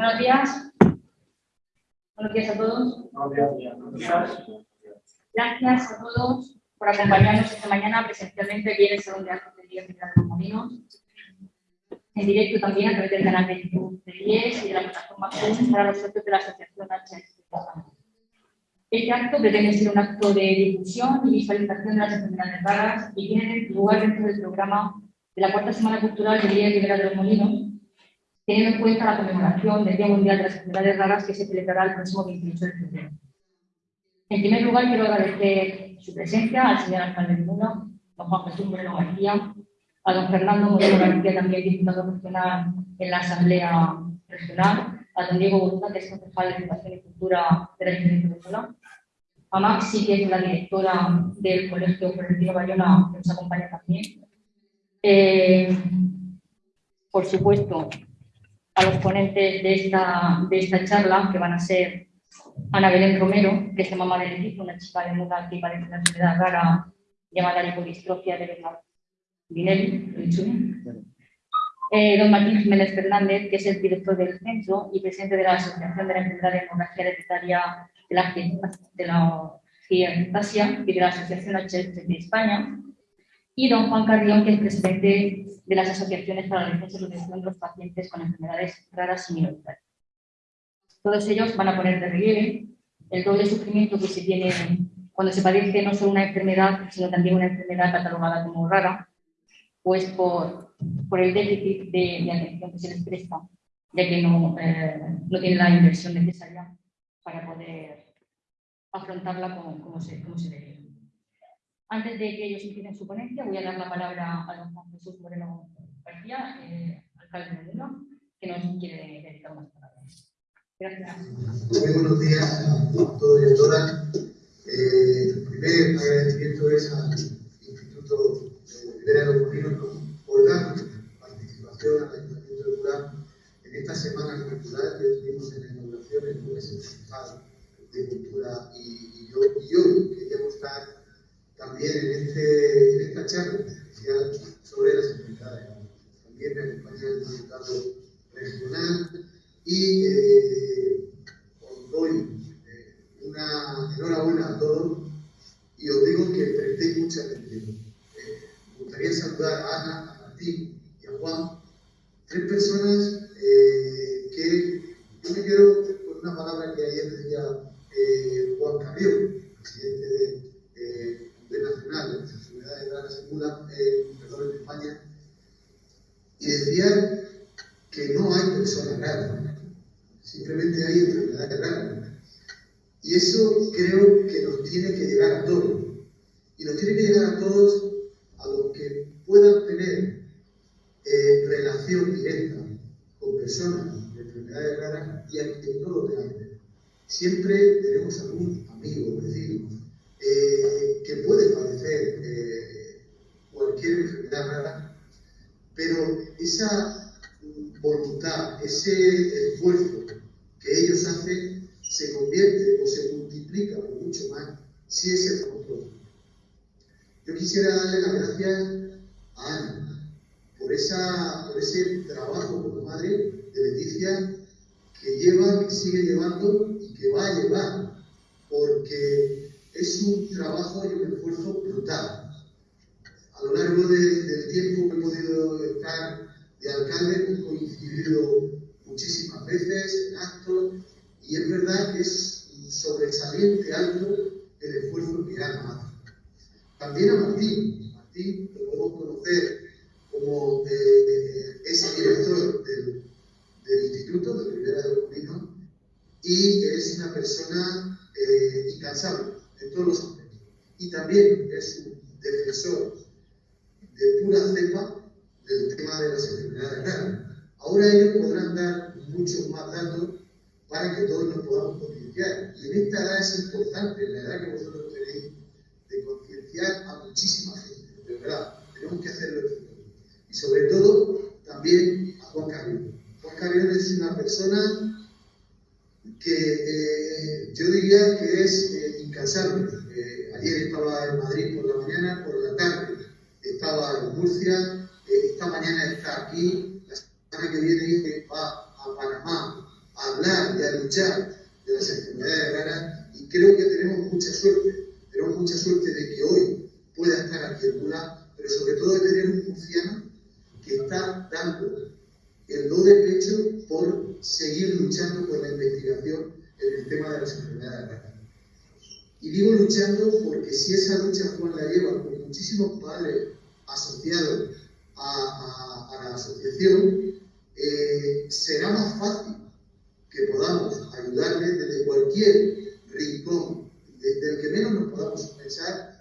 Buenos días. Buenos días a todos. Gracias a todos por acompañarnos esta mañana presencialmente aquí en el Salón de Actos del Día de los Molinos. En directo también a través del canal de YouTube de IES y de la plataforma para los socios de la Asociación HS. Este acto pretende ser un acto de difusión y visualización de las enfermedades raras y tiene lugar dentro del programa de la cuarta Semana Cultural del Día Liberal de los Molinos, teniendo en cuenta la conmemoración del Día Mundial de las Enfermedades Raras que se celebrará el próximo 28 de febrero. En primer lugar, quiero agradecer su presencia al señor alcalde de Muno, don Juan Jesús Moreno García, a don Fernando Moreno García, también diputado regional en la Asamblea Regional, a don Diego Voluntad, que es concejal de Educación y Cultura del Ayuntamiento de Colón, a Maxi, que es la directora del Colegio Florentino Bayona, que nos acompaña también. Eh, por supuesto, a los ponentes de esta, de esta charla, que van a ser Ana Belén Romero, que es mamá de Leticia, una chica de muda que padece una enfermedad rara llamada lipodistrofia de Vinelli, eh, don Martín Jiménez Fernández, que es el director del centro y presidente de la Asociación de la Enfermedad de Hemorragia Hereditaria de la, de la y de la Asociación HF de España, y don Juan Carrión, que es presidente de las asociaciones para la defensa de los pacientes con enfermedades raras y minoritarias. Todos ellos van a poner de relieve el doble sufrimiento que se tiene cuando se padece no solo una enfermedad, sino también una enfermedad catalogada como rara, pues por, por el déficit de, atención que se les presta, ya que no, eh, no tienen la inversión necesaria para poder afrontarla como, se, como se debe. Antes de que ellos empiecen su ponencia, voy a dar la palabra a don Juan Jesús Moreno García, eh, alcalde de que nos quiere dedicar unas palabras. Gracias. Muy buenos días a todos y a todas. Eh, el primer agradecimiento es al Instituto Rivera de los por dar participación al Ayuntamiento de Durán en esta semana cultural que tuvimos en la inauguración el lunes municipal de Cultura y, yo, también en, este, en esta charla especial sobre pero sobre todo de tener un murciano que está dando el do de pecho por seguir luchando por la investigación en el tema de las enfermedades raras. Y digo luchando porque si esa lucha Juan la lleva con muchísimos padres asociados a, la asociación, eh, será más fácil que podamos ayudarle desde cualquier rincón, desde el que menos nos podamos pensar,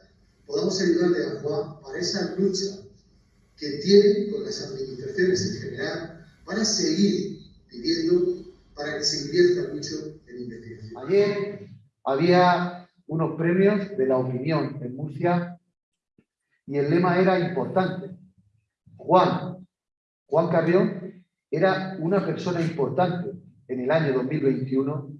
podamos ayudarle a Juan para esa lucha que tiene con las administraciones en general para seguir pidiendo para que se invierta mucho en investigación. Ayer había unos premios de la opinión en Murcia y el lema era importante. Juan, Juan Carrión era una persona importante en el año 2021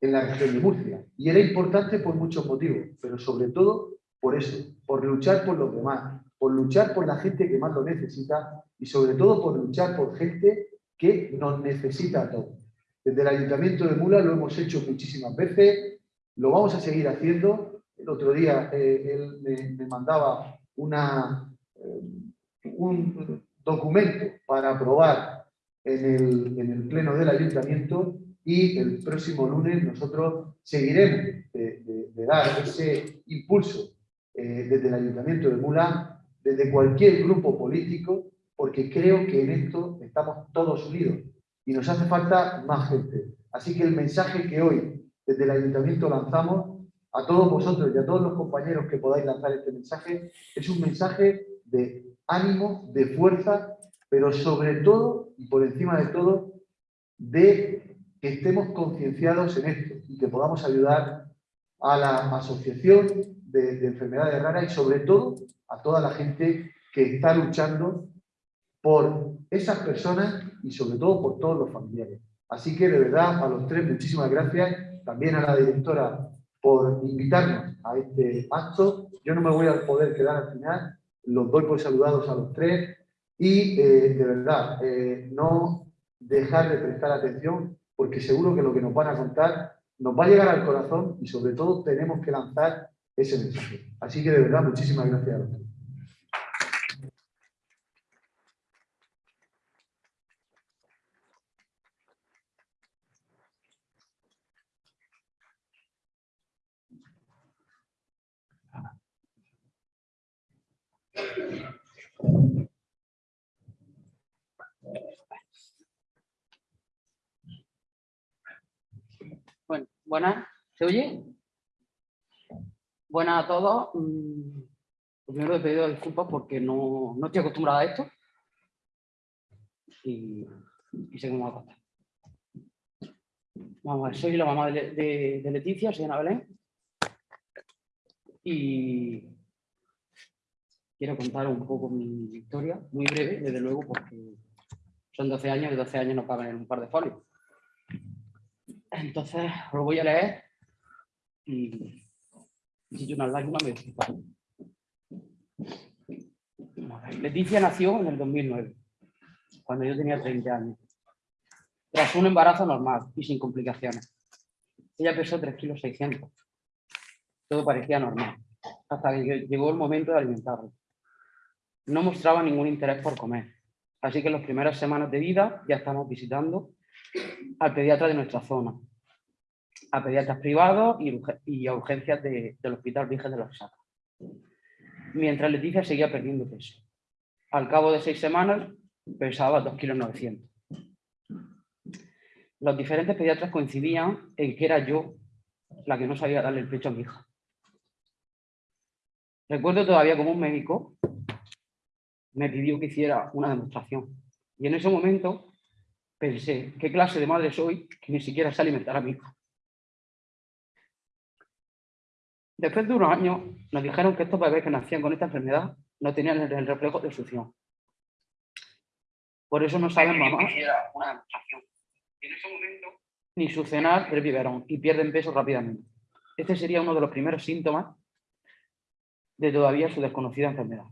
en la región de Murcia. Y era importante por muchos motivos, pero sobre todo por eso, por luchar por los demás, por luchar por la gente que más lo necesita y sobre todo por luchar por gente que nos necesita a todos. Desde el Ayuntamiento de Mula lo hemos hecho muchísimas veces, lo vamos a seguir haciendo. El otro día eh, él me, mandaba una, eh, un documento para aprobar en el, en el, Pleno del Ayuntamiento y el próximo lunes nosotros seguiremos de, dar ese impulso eh, desde el Ayuntamiento de Mula, desde cualquier grupo político, porque creo que en esto estamos todos unidos y nos hace falta más gente. Así que el mensaje que hoy desde el Ayuntamiento lanzamos a todos vosotros y a todos los compañeros que podáis lanzar este mensaje es un mensaje de ánimo, de fuerza, pero sobre todo y por encima de todo, de que estemos concienciados en esto y que podamos ayudar a la asociación de, de enfermedades raras y sobre todo a toda la gente que está luchando por esas personas y sobre todo por todos los familiares. Así que de verdad a los tres muchísimas gracias, también a la directora por invitarnos a este acto. Yo no me voy a poder quedar al final, los doy por saludados a los tres y eh, de verdad eh, no dejar de prestar atención porque seguro que lo que nos van a contar nos va a llegar al corazón y sobre todo tenemos que lanzar ese mensaje. Así que de verdad muchísimas gracias. Bueno, buenas, ¿se oye? Buenas a todos. Mm, primero he pedido disculpas porque no, no estoy acostumbrada a esto. Y, y sé cómo va a contar. Vamos a ver, soy la mamá de, de, de Leticia, soy Ana Belén. Y quiero contar un poco mi historia, muy breve, desde luego, porque son 12 años y 12 años no caben en un par de folios. Entonces, os lo voy a leer y si una lágrima me Leticia nació en el 2009, cuando yo tenía 30 años, tras un embarazo normal y sin complicaciones. Ella pesó 3 kilos 600. Todo parecía normal, hasta que llegó el momento de alimentarla no mostraba ningún interés por comer. Así que en las primeras semanas de vida ya estamos visitando al pediatra de nuestra zona, a pediatras privados y, a urgencias del Hospital Virgen de los Sacos. Mientras Leticia seguía perdiendo peso. Al cabo de seis semanas pesaba 2,9 kilos. Los diferentes pediatras coincidían en que era yo la que no sabía darle el pecho a mi hija. Recuerdo todavía como un médico me pidió que hiciera una demostración. Y en ese momento pensé, ¿qué clase de madre soy que ni siquiera sé alimentar a mi hijo? Después de unos años nos dijeron que estos bebés que nacían con esta enfermedad no tenían el reflejo de succión. Por eso no saben momento ni succionar el biberón y pierden peso rápidamente. Este sería uno de los primeros síntomas de todavía su desconocida enfermedad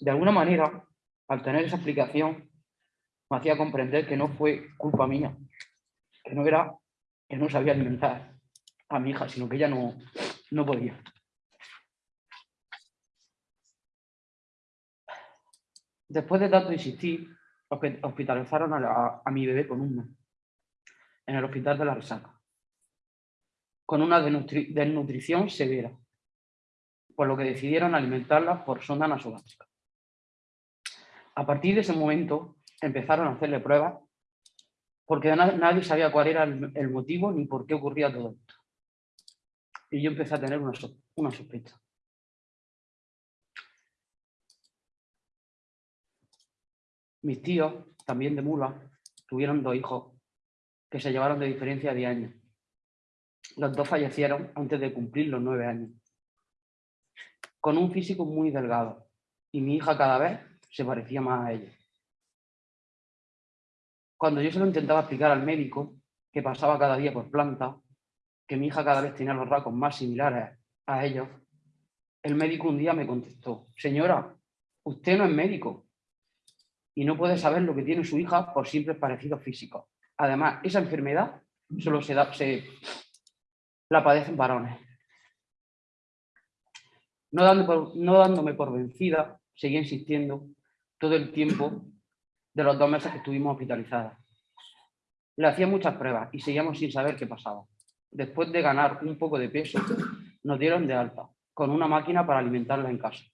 de alguna manera, al tener esa explicación, me hacía comprender que no fue culpa mía, que no era que no sabía alimentar a mi hija, sino que ella no, no podía. Después de tanto insistir, hospitalizaron a, mi bebé con un mes en el hospital de la Resaca, con una desnutrición severa, por lo que decidieron alimentarla por sonda nasogástrica. A partir de ese momento empezaron a hacerle pruebas porque nadie sabía cuál era el motivo ni por qué ocurría todo esto. Y yo empecé a tener una, una sospecha. Mis tíos, también de Mula, tuvieron dos hijos que se llevaron de diferencia de años. Los dos fallecieron antes de cumplir los nueve años. Con un físico muy delgado. Y mi hija cada vez se parecía más a ella. Cuando yo se lo intentaba explicar al médico, que pasaba cada día por planta, que mi hija cada vez tenía los rasgos más similares a ellos, el médico un día me contestó, señora, usted no es médico y no puede saber lo que tiene su hija por simples parecidos físicos. Además, esa enfermedad solo se, da, la padecen varones. No, dándome por vencida, seguía insistiendo todo el tiempo de los dos meses que estuvimos hospitalizadas. Le hacía muchas pruebas y seguíamos sin saber qué pasaba. Después de ganar un poco de peso, nos dieron de alta, con una máquina para alimentarla en casa.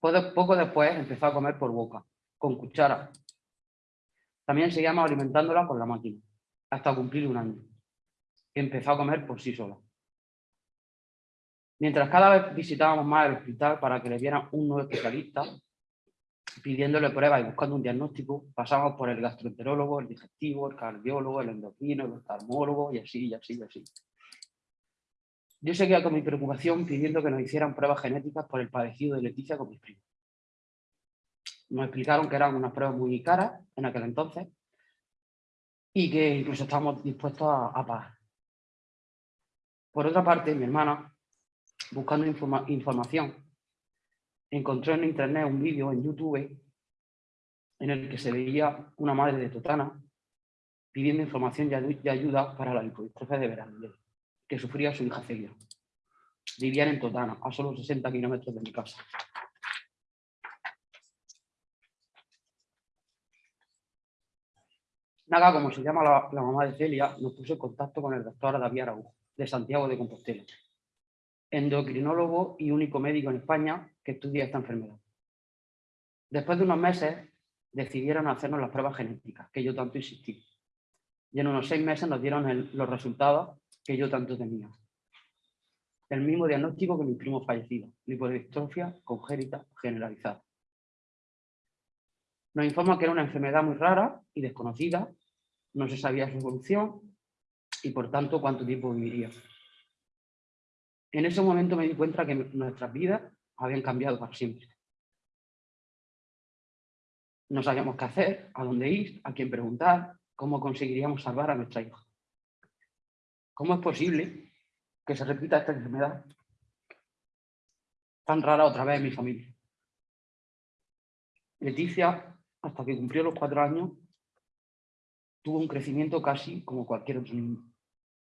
Poco después empezó a comer por boca, con cuchara. También seguíamos alimentándola con la máquina, hasta cumplir un año. Empezó a comer por sí sola. Mientras cada vez visitábamos más el hospital para que le dieran un nuevo especialista, pidiéndole pruebas y buscando un diagnóstico, pasamos por el gastroenterólogo, el digestivo, el cardiólogo, el endocrino, el oftalmólogo y así, y así, y así. Yo seguía con mi preocupación pidiendo que nos hicieran pruebas genéticas por el padecido de Leticia con mis primos. Nos explicaron que eran unas pruebas muy caras en aquel entonces y que incluso estábamos dispuestos a, a pagar. Por otra parte, mi hermana, buscando información, encontró en internet un vídeo en YouTube en el que se veía una madre de Totana pidiendo información y ayuda para la lipodistrofia de Verandel, que sufría su hija Celia. Vivían en Totana, a solo 60 kilómetros de mi casa. Naga, como se llama la, mamá de Celia, nos puso en contacto con el doctor David Araújo, de Santiago de Compostela, endocrinólogo y único médico en España que estudia esta enfermedad. Después de unos meses decidieron hacernos las pruebas genéticas, que yo tanto insistí. Y en unos seis meses nos dieron los resultados que yo tanto tenía. El mismo diagnóstico que mi primo fallecido, lipodistrofia congénita generalizada. Nos informa que era una enfermedad muy rara y desconocida, no se sabía su evolución y por tanto cuánto tiempo viviría. En ese momento me di cuenta que nuestras vidas habían cambiado para siempre. No sabíamos qué hacer, a dónde ir, a quién preguntar, cómo conseguiríamos salvar a nuestra hija. ¿Cómo es posible que se repita esta enfermedad tan rara otra vez en mi familia? Leticia, hasta que cumplió los cuatro años, tuvo un crecimiento casi como cualquier otro niño.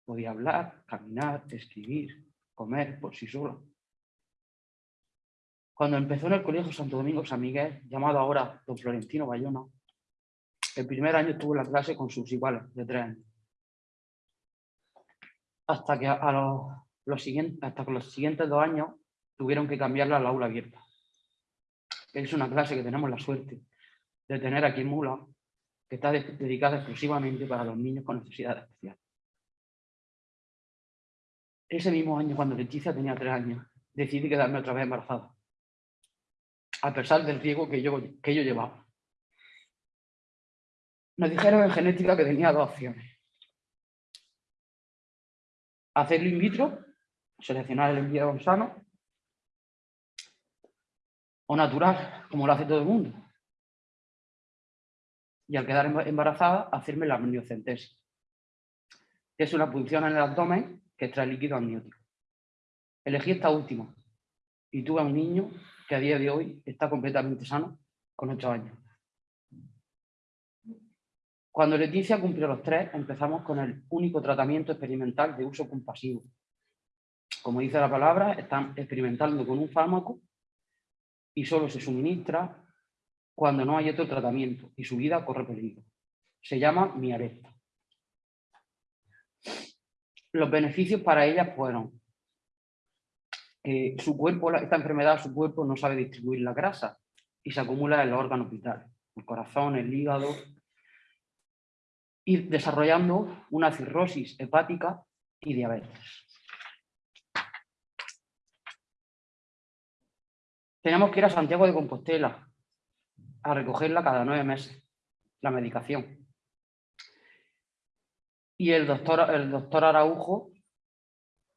Podía hablar, caminar, escribir, comer por sí solo. Cuando empezó en el Colegio Santo Domingo San Miguel, llamado ahora Don Florentino Bayona, el primer año estuvo en la clase con sus iguales de tres años. Hasta que a los, siguientes, hasta los siguientes dos años tuvieron que cambiarla al aula abierta. Es una clase que tenemos la suerte de tener aquí en Mula, que está dedicada exclusivamente para los niños con necesidades especiales. Ese mismo año, cuando Leticia tenía tres años, decidí quedarme otra vez embarazada, a pesar del riesgo que yo, que yo llevaba. Nos dijeron en genética que tenía dos opciones. Hacerlo in vitro, seleccionar el embrión sano, o natural, como lo hace todo el mundo. Y al quedar embarazada, hacerme la amniocentesis, que es una punción en el abdomen que extrae líquido amniótico. Elegí esta última y tuve a un niño que a día de hoy está completamente sano con 8 años. Cuando Leticia cumplió los tres, empezamos con el único tratamiento experimental de uso compasivo. Como dice la palabra, están experimentando con un fármaco y solo se suministra cuando no hay otro tratamiento y su vida corre peligro. Se llama Miaresta. Los beneficios para ella fueron que su cuerpo, esta enfermedad, su cuerpo no sabe distribuir la grasa y se acumula en los órganos vitales, el corazón, el hígado, y desarrollando una cirrosis hepática y diabetes. Tenemos que ir a Santiago de Compostela a recogerla cada nueve meses, la medicación. Y el doctor, el doctor Araujo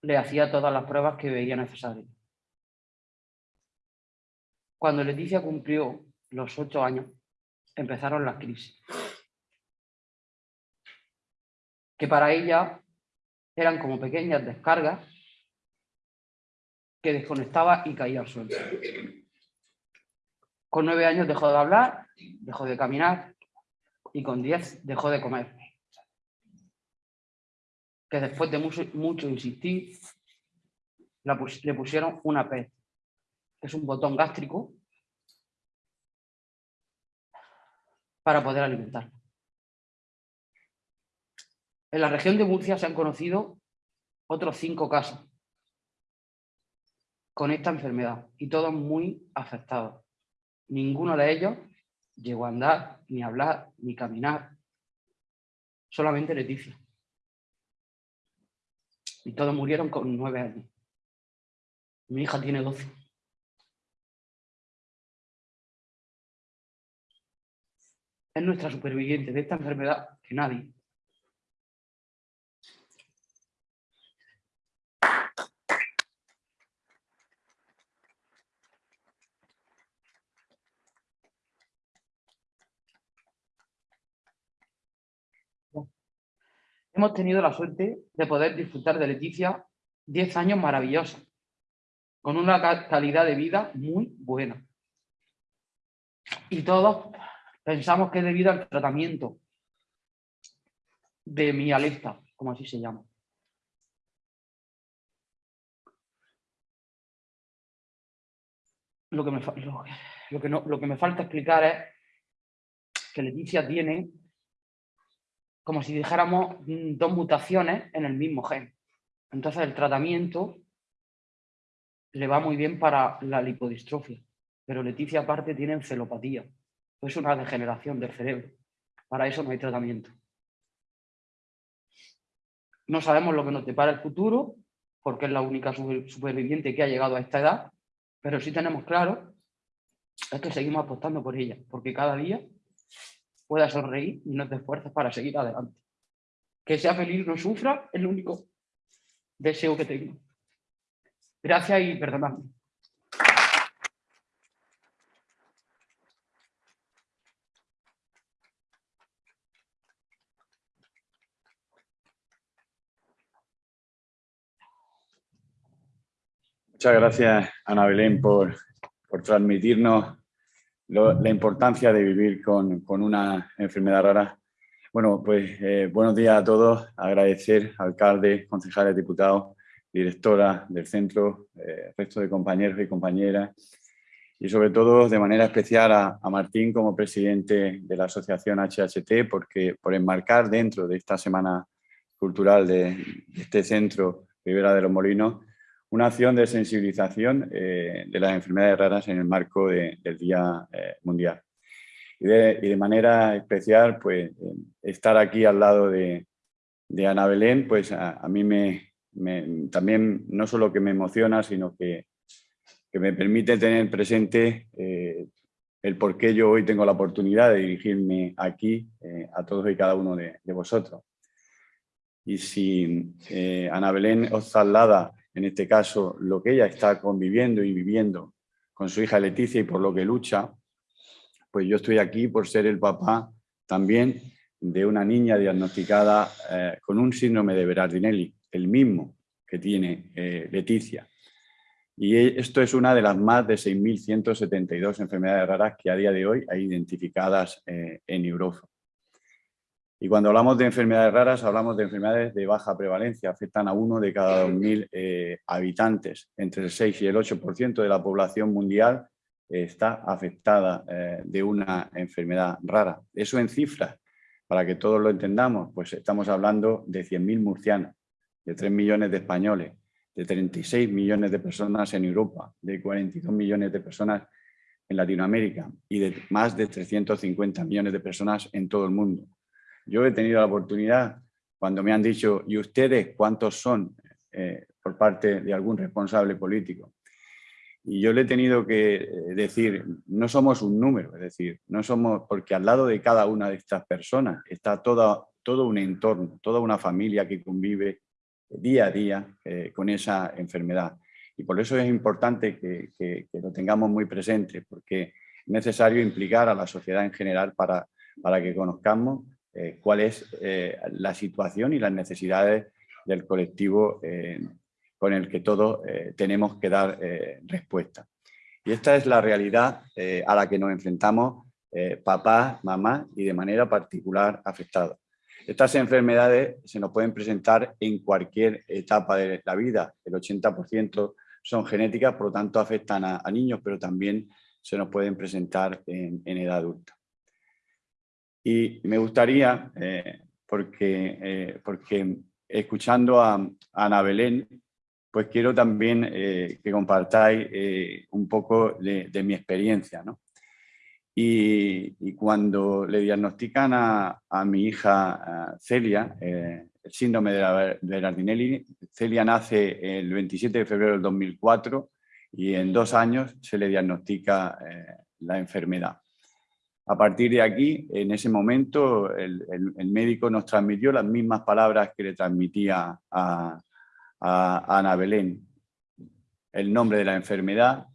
le hacía todas las pruebas que veía necesarias. Cuando Leticia cumplió los ocho años, empezaron las crisis. Que para ella eran como pequeñas descargas que desconectaba y caía al suelo. Con nueve años dejó de hablar, dejó de caminar y con diez dejó de comer. Que después de mucho, insistir, le pusieron una PET, que es un botón gástrico, para poder alimentar. En la región de Murcia se han conocido otros cinco casos con esta enfermedad y todos muy afectados. Ninguno de ellos llegó a andar, ni a hablar, ni caminar. Solamente Leticia. Y todos murieron con nueve años. Mi hija tiene doce. Es nuestra superviviente de esta enfermedad que nadie, Hemos tenido la suerte de poder disfrutar de Leticia 10 años maravillosos, con una calidad de vida muy buena. Y todos pensamos que debido al tratamiento de mi alerta, como así se llama. Lo que, me, lo que me falta explicar es que Leticia tiene como si dijéramos mm, dos mutaciones en el mismo gen. Entonces el tratamiento le va muy bien para la lipodistrofia, pero Leticia aparte tiene encelopatía, es una degeneración del cerebro. Para eso no hay tratamiento. No sabemos lo que nos depara el futuro, porque es la única superviviente que ha llegado a esta edad, pero sí tenemos claro es que seguimos apostando por ella, porque cada día pueda sonreír y no te esfuerces para seguir adelante. Que sea feliz, no sufra, es el único deseo que tengo. Gracias y perdonadme. Muchas gracias, Ana Belén, por, por transmitirnos la importancia de vivir con, con, una enfermedad rara. Bueno, pues eh, buenos días a todos. Agradecer alcalde, concejales, diputados, directora del centro, eh, resto de compañeros y compañeras y sobre todo de manera especial a, a, Martín como presidente de la asociación HHT porque por enmarcar dentro de esta semana cultural de, de este centro Rivera de los Molinos una acción de sensibilización eh, de las enfermedades raras en el marco del Día eh, Mundial. Y de, manera especial, pues, estar aquí al lado de, Ana Belén, pues a, mí me, también no solo que me emociona, sino que, me permite tener presente eh, el por qué yo hoy tengo la oportunidad de dirigirme aquí a todos y cada uno de, vosotros. Y si Ana Belén os traslada en este caso, lo que ella está conviviendo y viviendo con su hija Leticia y por lo que lucha, pues yo estoy aquí por ser el papá también de una niña diagnosticada eh, con un síndrome de Berardinelli, el mismo que tiene eh, Leticia. Y e, esto es una de las más de 6.172 enfermedades raras que a día de hoy hay identificadas eh, en Europa. Y cuando hablamos de enfermedades raras, hablamos de enfermedades de baja prevalencia, afectan a uno de cada 2.000 eh, habitantes. Entre el 6 y el 8% de la población mundial está afectada eh, de una enfermedad rara. Eso en cifras, para que todos lo entendamos, pues estamos hablando de 100.000 murcianos, de 3 millones de españoles, de 36 millones de personas en Europa, de 42 millones de personas en Latinoamérica y de más de 350 millones de personas en todo el mundo. Yo he tenido la oportunidad, cuando me han dicho, ¿y ustedes cuántos son? Eh, por parte de algún responsable político. Y yo le he tenido que eh, decir, no somos un número, es decir, no somos, porque al lado de cada una de estas personas está toda, todo un entorno, toda una familia que convive día a día eh, con esa enfermedad. Y por eso es importante que, lo tengamos muy presente, porque es necesario implicar a la sociedad en general para, para que conozcamos eh, cuál es la situación y las necesidades del colectivo con el que todos eh, tenemos que dar eh, respuesta. Y esta es la realidad eh, a la que nos enfrentamos papá, mamá y de manera particular afectados. Estas enfermedades se nos pueden presentar en cualquier etapa de la vida. El 80% son genéticas, por lo tanto afectan a, niños, pero también se nos pueden presentar en, edad adulta. Y me gustaría, porque, porque escuchando a, a Ana Belén, pues quiero también eh, que compartáis eh, un poco de, mi experiencia. ¿no? Y, cuando le diagnostican a, mi hija Celia eh, el síndrome de la Berardinelli, Celia nace el 27 de febrero del 2004 y en dos años se le diagnostica la enfermedad. A partir de aquí, en ese momento, el, médico nos transmitió las mismas palabras que le transmitía a, a Ana Belén. El nombre de la enfermedad,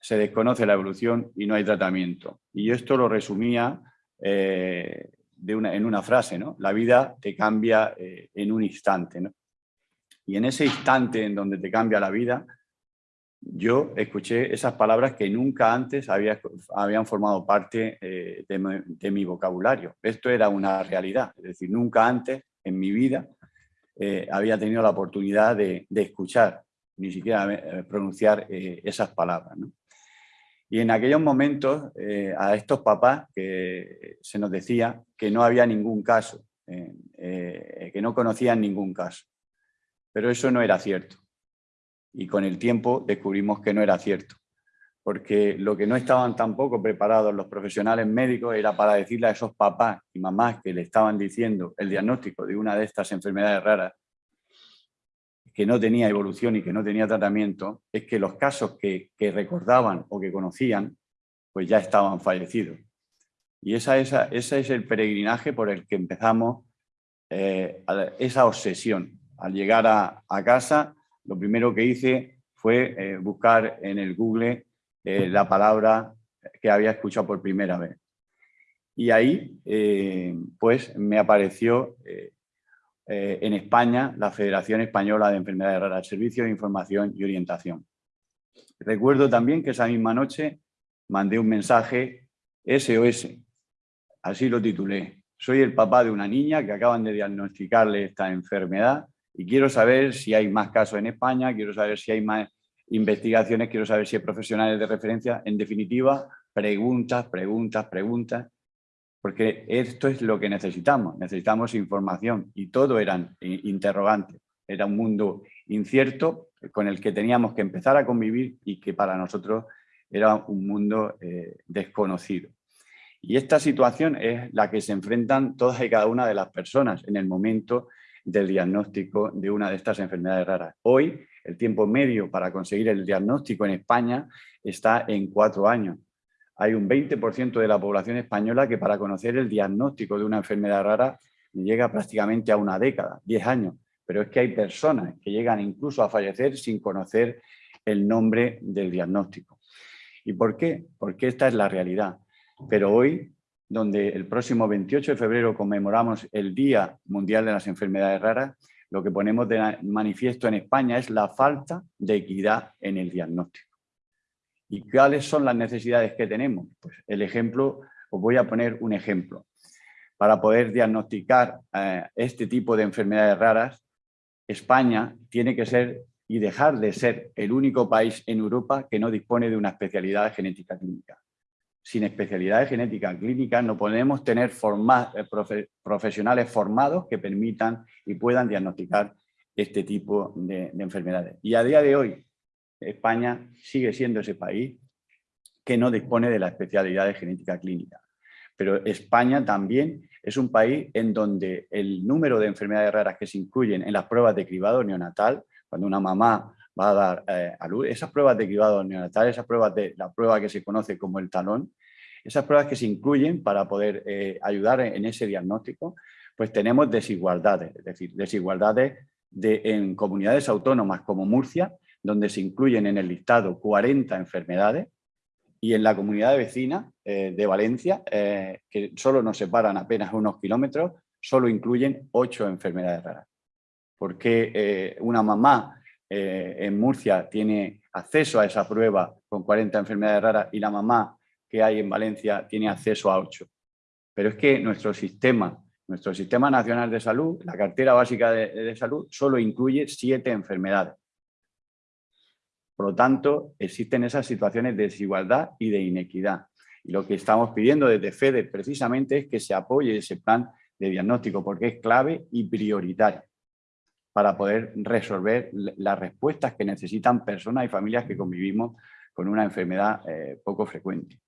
se desconoce la evolución y no hay tratamiento. Y esto lo resumía eh, en una frase, ¿no? La vida te cambia eh, en un instante. Y en ese instante en donde te cambia la vida, yo escuché esas palabras que nunca antes había, habían formado parte eh, de, mi vocabulario. Esto era una realidad, es decir, nunca antes en mi vida eh, había tenido la oportunidad de, escuchar, ni siquiera eh, pronunciar esas palabras. Y en aquellos momentos a estos papás que se nos decía que no había ningún caso, que no conocían ningún caso. Pero eso no era cierto. Y con el tiempo descubrimos que no era cierto. Porque lo que no estaban tampoco preparados los profesionales médicos era para decirle a esos papás y mamás que le estaban diciendo el diagnóstico de una de estas enfermedades raras, que no tenía evolución y que no tenía tratamiento, es que los casos que, recordaban o que conocían, pues ya estaban fallecidos. Y esa, esa, ese es el peregrinaje por el que empezamos eh, esa obsesión. Al llegar a, casa, lo primero que hice fue eh, buscar en el Google eh, la palabra que había escuchado por primera vez. Y ahí, pues, me apareció eh, en España la Federación Española de Enfermedades Raras, Servicio de Información y Orientación. Recuerdo también que esa misma noche mandé un mensaje SOS, así lo titulé. Soy el papá de una niña que acaban de diagnosticarle esta enfermedad y quiero saber si hay más casos en España, quiero saber si hay más investigaciones, quiero saber si hay profesionales de referencia. En definitiva, preguntas, preguntas, preguntas porque esto es lo que necesitamos, necesitamos información y todo eran interrogantes, era un mundo incierto con el que teníamos que empezar a convivir y que para nosotros era un mundo eh, desconocido. Y esta situación es la que se enfrentan todas y cada una de las personas en el momento del diagnóstico de una de estas enfermedades raras. Hoy, el tiempo medio para conseguir el diagnóstico en España está en cuatro años hay un 20% de la población española que para conocer el diagnóstico de una enfermedad rara llega prácticamente a una década, 10 años. Pero es que hay personas que llegan incluso a fallecer sin conocer el nombre del diagnóstico. ¿Y por qué? Porque esta es la realidad. Pero hoy, donde el próximo 28 de febrero conmemoramos el Día Mundial de las Enfermedades Raras, lo que ponemos de manifiesto en España es la falta de equidad en el diagnóstico. ¿Y cuáles son las necesidades que tenemos? Pues el ejemplo, os voy a poner un ejemplo. para poder diagnosticar eh, este tipo de enfermedades raras, España tiene que ser y dejar de ser el único país en Europa que no dispone de una especialidad de genética clínica. Sin especialidad de genética clínica no podemos tener eh, profesionales formados que permitan y puedan diagnosticar este tipo de, enfermedades. Y a día de hoy, España sigue siendo ese país que no dispone de la especialidad de genética clínica. Pero España también es un país en donde el número de enfermedades raras que se incluyen en las pruebas de cribado neonatal cuando una mamá va a dar eh, a luz, esas pruebas de cribado neonatal, esas pruebas de la prueba que se conoce como el talón, esas pruebas que se incluyen para poder eh, ayudar en, ese diagnóstico, pues tenemos desigualdades, es decir, desigualdades de, en comunidades autónomas como Murcia, donde se incluyen en el listado 40 enfermedades, y en la comunidad vecina eh, de Valencia, que solo nos separan apenas unos kilómetros, solo incluyen 8 enfermedades raras. Por qué eh, una mamá eh, en Murcia tiene acceso a esa prueba con 40 enfermedades raras y la mamá que hay en Valencia tiene acceso a 8. Pero es que nuestro sistema, nuestro sistema nacional de salud, la cartera básica de, salud, solo incluye 7 enfermedades. Por lo tanto, existen esas situaciones de desigualdad y de inequidad. Y lo que estamos pidiendo desde FEDE precisamente es que se apoye ese plan de diagnóstico porque es clave y prioritario para poder resolver las respuestas que necesitan personas y familias que convivimos con una enfermedad eh, poco frecuente.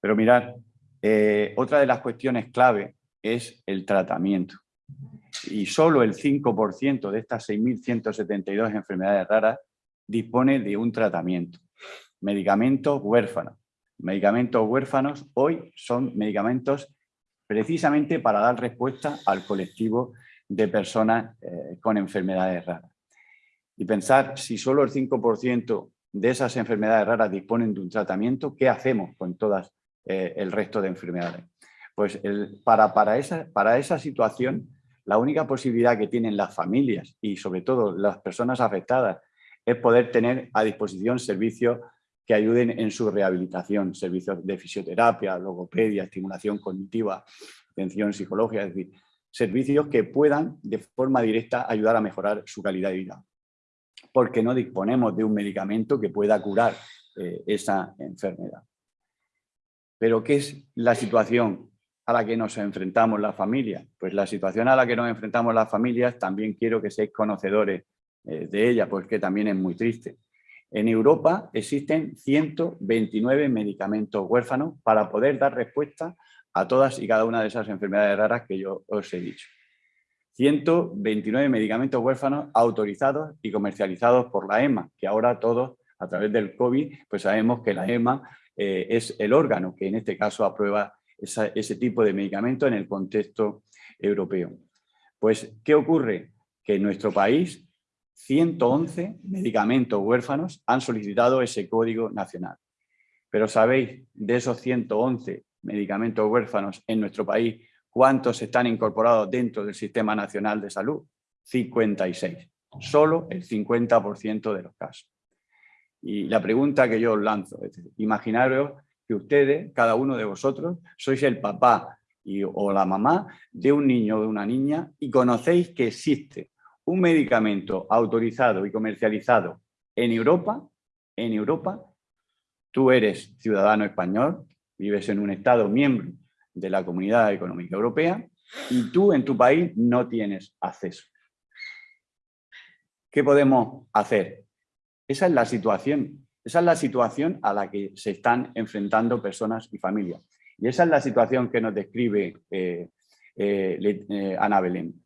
Pero mirad, eh, otra de las cuestiones clave es el tratamiento. Y solo el 5% de estas 6.172 enfermedades raras dispone de un tratamiento. Medicamentos huérfanos. Medicamentos huérfanos hoy son medicamentos precisamente para dar respuesta al colectivo de personas eh, con enfermedades raras. Y pensar si solo el 5% de esas enfermedades raras disponen de un tratamiento, ¿qué hacemos con todas eh, el resto de enfermedades? Pues para, para, esa, para esa situación, la única posibilidad que tienen las familias y sobre todo las personas afectadas es poder tener a disposición servicios que ayuden en su rehabilitación, servicios de fisioterapia, logopedia, estimulación cognitiva, atención psicológica, es decir, servicios que puedan de forma directa ayudar a mejorar su calidad de vida. Porque no disponemos de un medicamento que pueda curar eh, esa enfermedad. Pero ¿qué es la situación a la que nos enfrentamos las familias? Pues la situación a la que nos enfrentamos las familias también quiero que seáis conocedores eh, de ella, porque también es muy triste. En Europa existen 129 medicamentos huérfanos para poder dar respuesta a todas y cada una de esas enfermedades raras que yo os he dicho. 129 medicamentos huérfanos autorizados y comercializados por la EMA, que ahora todos, a través del COVID, pues sabemos que la EMA eh, es el órgano que en este caso aprueba ese tipo de medicamentos en el contexto europeo. Pues, ¿qué ocurre? Que en nuestro país 111 medicamentos huérfanos han solicitado ese código nacional. Pero sabéis, de esos 111 medicamentos huérfanos en nuestro país, ¿cuántos están incorporados dentro del Sistema Nacional de Salud? 56. Solo el 50% de los casos. Y la pregunta que yo os lanzo es, imaginaros que ustedes, cada uno de vosotros, sois el papá y, o la mamá de un niño o de una niña y conocéis que existe un medicamento autorizado y comercializado en Europa, en Europa, tú eres ciudadano español, vives en un Estado miembro de la Comunidad Económica Europea y tú en tu país no tienes acceso. ¿Qué podemos hacer? Esa es la situación. Esa es la situación a la que se están enfrentando personas y familias. Y esa es la situación que nos describe eh, eh, eh, Ana Belén.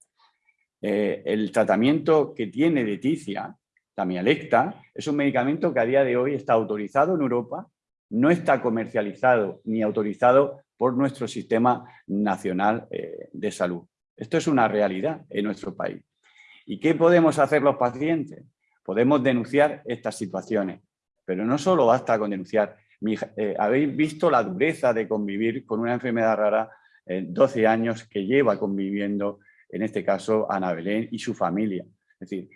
el tratamiento que tiene Leticia, Tamialecta, es un medicamento que a día de hoy está autorizado en Europa no está comercializado ni autorizado por nuestro sistema nacional eh, de salud. Esto es una realidad en nuestro país. ¿Y qué podemos hacer los pacientes? Podemos denunciar estas situaciones, pero no solo basta con denunciar. Eh, habéis visto la dureza de convivir con una enfermedad rara en 12 años que lleva conviviendo, en este caso, Ana Belén y su familia. Es decir,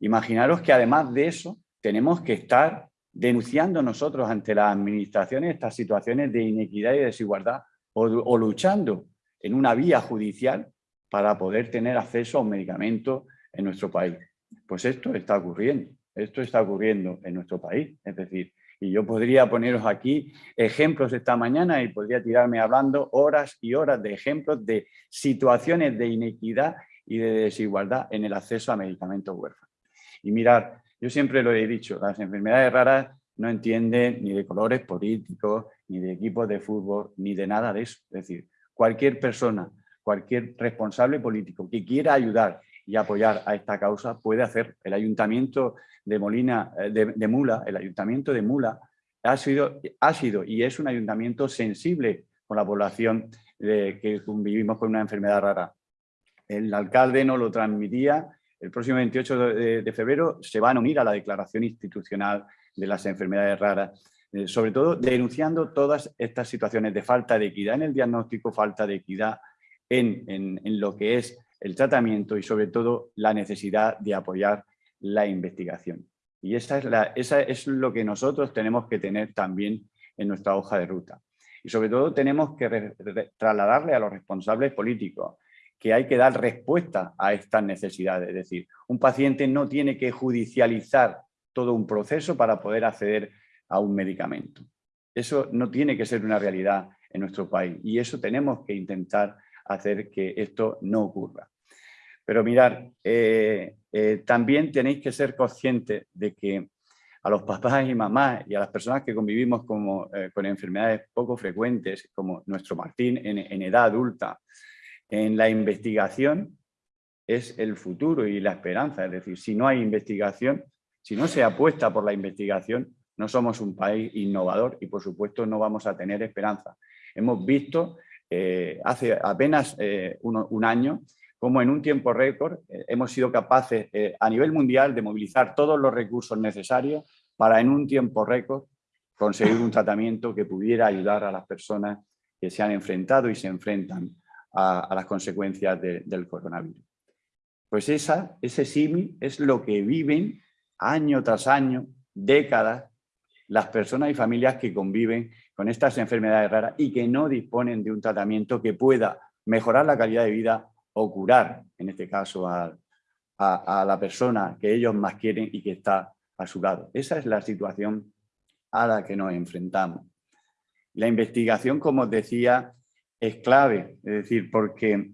imaginaros que además de eso tenemos que estar denunciando nosotros ante las administraciones estas situaciones de inequidad y desigualdad o, luchando en una vía judicial para poder tener acceso a un medicamento en nuestro país. Pues esto está ocurriendo, esto está ocurriendo en nuestro país. Es decir, y yo podría poneros aquí ejemplos esta mañana y podría tirarme hablando horas y horas de ejemplos de situaciones de inequidad y de desigualdad en el acceso a medicamentos huérfanos. Y mirar, yo siempre lo he dicho, las enfermedades raras no entienden ni de colores políticos, ni de equipos de fútbol, ni de nada de eso. Es decir, cualquier persona, cualquier responsable político que quiera ayudar y apoyar a esta causa puede hacer. El Ayuntamiento de Molina, eh, de, Mula, el Ayuntamiento de Mula ha sido, ha sido y es un ayuntamiento sensible con la población que vivimos con una enfermedad rara. El alcalde nos lo transmitía, el próximo 28 de, febrero se van a unir a la declaración institucional de las enfermedades raras, eh, sobre todo denunciando todas estas situaciones de falta de equidad en el diagnóstico, falta de equidad en, en lo que es el tratamiento y sobre todo la necesidad de apoyar la investigación. Y esa es, la, esa es lo que nosotros tenemos que tener también en nuestra hoja de ruta. Y sobre todo tenemos que trasladarle a los responsables políticos que hay que dar respuesta a estas necesidades. Es decir, un paciente no tiene que judicializar todo un proceso para poder acceder a un medicamento. Eso no tiene que ser una realidad en nuestro país y eso tenemos que intentar hacer que esto no ocurra. Pero mirar, eh, eh, también tenéis que ser conscientes de que a los papás y mamás y a las personas que convivimos eh, con enfermedades poco frecuentes, como nuestro Martín en edad adulta, en la investigación es el futuro y la esperanza. Es decir, si no hay investigación, si no se apuesta por la investigación, no somos un país innovador y por supuesto no vamos a tener esperanza. Hemos visto eh, hace apenas eh, un año, como en un tiempo récord eh, hemos sido capaces a nivel mundial de movilizar todos los recursos necesarios para en un tiempo récord conseguir un tratamiento que pudiera ayudar a las personas que se han enfrentado y se enfrentan a, las consecuencias del coronavirus. Pues esa, ese símil es lo que viven año tras año, décadas, las personas y familias que conviven con estas enfermedades raras y que no disponen de un tratamiento que pueda mejorar la calidad de vida o curar, en este caso, a, la persona que ellos más quieren y que está a su lado. Esa es la situación a la que nos enfrentamos. La investigación, como os decía, es clave, es decir, porque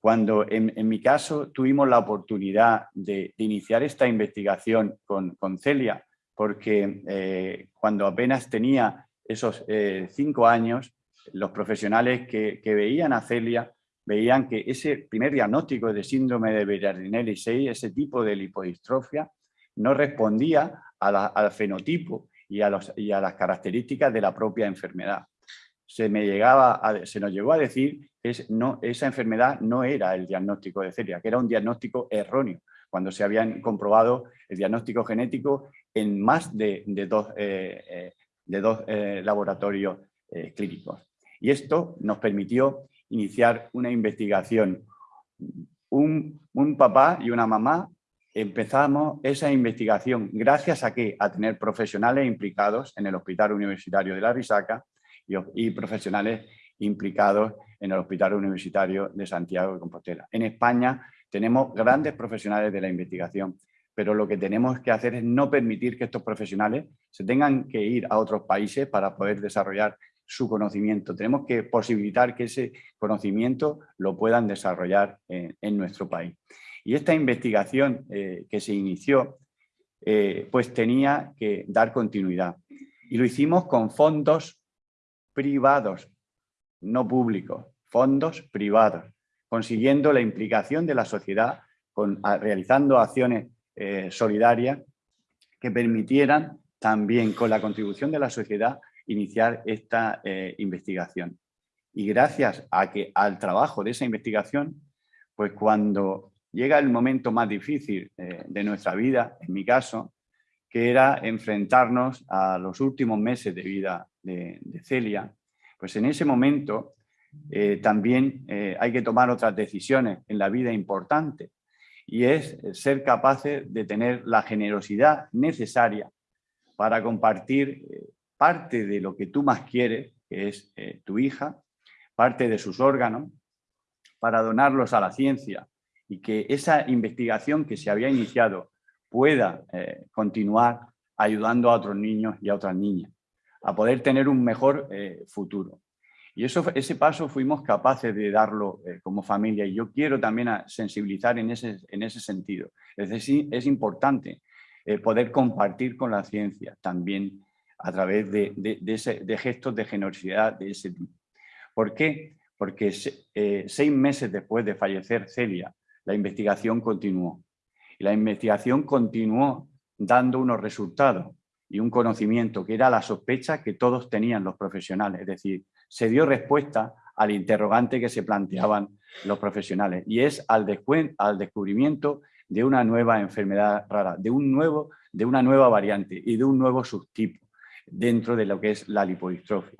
cuando en, mi caso tuvimos la oportunidad de, iniciar esta investigación con, Celia, porque eh, cuando apenas tenía esos eh, cinco años, los profesionales que, veían a Celia veían que ese primer diagnóstico de síndrome de Berardinelli 6, ese tipo de lipodistrofia, no respondía al fenotipo y a, las características de la propia enfermedad. Se, me llegaba se nos llegó a decir que no, esa enfermedad no era el diagnóstico de Celia, que era un diagnóstico erróneo, cuando se habían comprobado el diagnóstico genético en más de, dos eh, eh, de dos eh, laboratorios clínicos. Y esto nos permitió iniciar una investigación. Un, papá y una mamá empezamos esa investigación gracias a que a tener profesionales implicados en el Hospital Universitario de la Risaca y, profesionales implicados en el Hospital Universitario de Santiago de Compostela. En España tenemos grandes profesionales de la investigación pero lo que tenemos que hacer es no permitir que estos profesionales se tengan que ir a otros países para poder desarrollar su conocimiento. Tenemos que posibilitar que ese conocimiento lo puedan desarrollar en, nuestro país. Y esta investigación eh, que se inició, eh, pues tenía que dar continuidad. Y lo hicimos con fondos privados, no públicos, fondos privados, consiguiendo la implicación de la sociedad, con, realizando acciones eh, solidaria que permitieran también con la contribución de la sociedad iniciar esta eh, investigación. Y gracias a que, al trabajo de esa investigación, pues cuando llega el momento más difícil eh, de nuestra vida, en mi caso, que era enfrentarnos a los últimos meses de vida de, Celia, pues en ese momento también hay que tomar otras decisiones en la vida importantes y es ser capaces de tener la generosidad necesaria para compartir eh, parte de lo que tú más quieres, que es eh, tu hija, parte de sus órganos, para donarlos a la ciencia y que esa investigación que se había iniciado pueda eh, continuar ayudando a otros niños y a otras niñas a poder tener un mejor eh, futuro. Y eso, ese paso fuimos capaces de darlo eh, como familia y yo quiero también sensibilizar en ese, en ese sentido. Es decir, es importante poder compartir con la ciencia también a través de, de gestos de generosidad de ese tipo. ¿Por qué? Porque seis meses después de fallecer Celia, la investigación continuó. Y la investigación continuó dando unos resultados y un conocimiento que era la sospecha que todos tenían los profesionales. Es decir, se dio respuesta al interrogante que se planteaban los profesionales y es al, al descubrimiento de una nueva enfermedad rara, de, un nuevo, de una nueva variante y de un nuevo subtipo dentro de lo que es la lipodistrofia.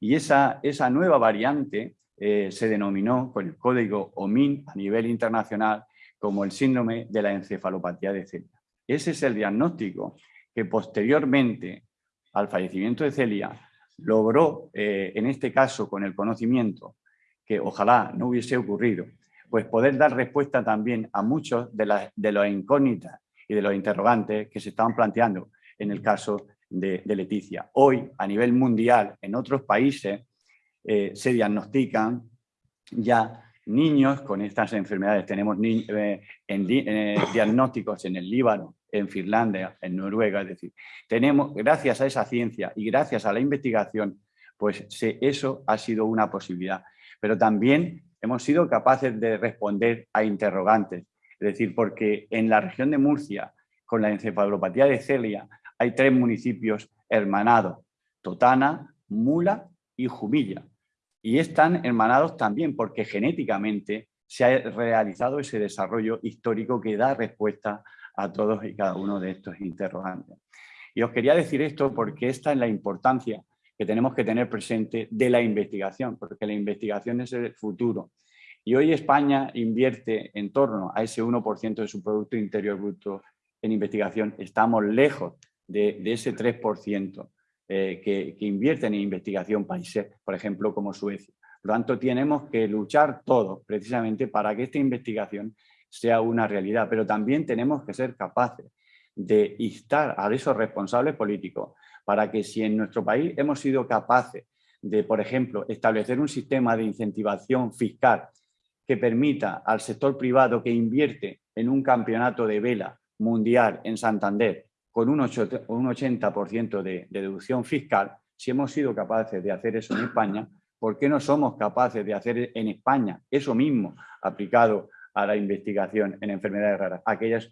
Y esa, esa nueva variante eh, se denominó con el código OMIN a nivel internacional como el síndrome de la encefalopatía de Celia. Ese es el diagnóstico que posteriormente al fallecimiento de Celia logró, eh, en este caso con el conocimiento, que ojalá no hubiese ocurrido, pues poder dar respuesta también a muchos de, las de las incógnitas y de los interrogantes que se estaban planteando en el caso de, Leticia. Hoy, a nivel mundial, en otros países, eh, se diagnostican ya niños con estas enfermedades. Tenemos eh, diagnósticos en el Líbano, en Finlandia, en Noruega, es decir, tenemos, gracias a esa ciencia y gracias a la investigación, pues eso ha sido una posibilidad. Pero también hemos sido capaces de responder a interrogantes, es decir, porque en la región de Murcia, con la encefalopatía de Celia, hay tres municipios hermanados, Totana, Mula y Jumilla y están hermanados también porque genéticamente se ha realizado ese desarrollo histórico que da respuesta a todos y cada uno de estos interrogantes. Y os quería decir esto porque esta es la importancia que tenemos que tener presente de la investigación, porque la investigación es el futuro. Y hoy España invierte en torno a ese 1% de su Producto Interior Bruto en investigación. Estamos lejos de, ese 3% eh, que, invierten en investigación países, por ejemplo, como Suecia. Por lo tanto, tenemos que luchar todos precisamente para que esta investigación sea una realidad, pero también tenemos que ser capaces de instar a esos responsables políticos para que si en nuestro país hemos sido capaces de, por ejemplo, establecer un sistema de incentivación fiscal que permita al sector privado que invierte en un campeonato de vela mundial en Santander con un 80% de, deducción fiscal, si hemos sido capaces de hacer eso en España, ¿por qué no somos capaces de hacer en España eso mismo aplicado a la investigación en enfermedades raras? Aquellas,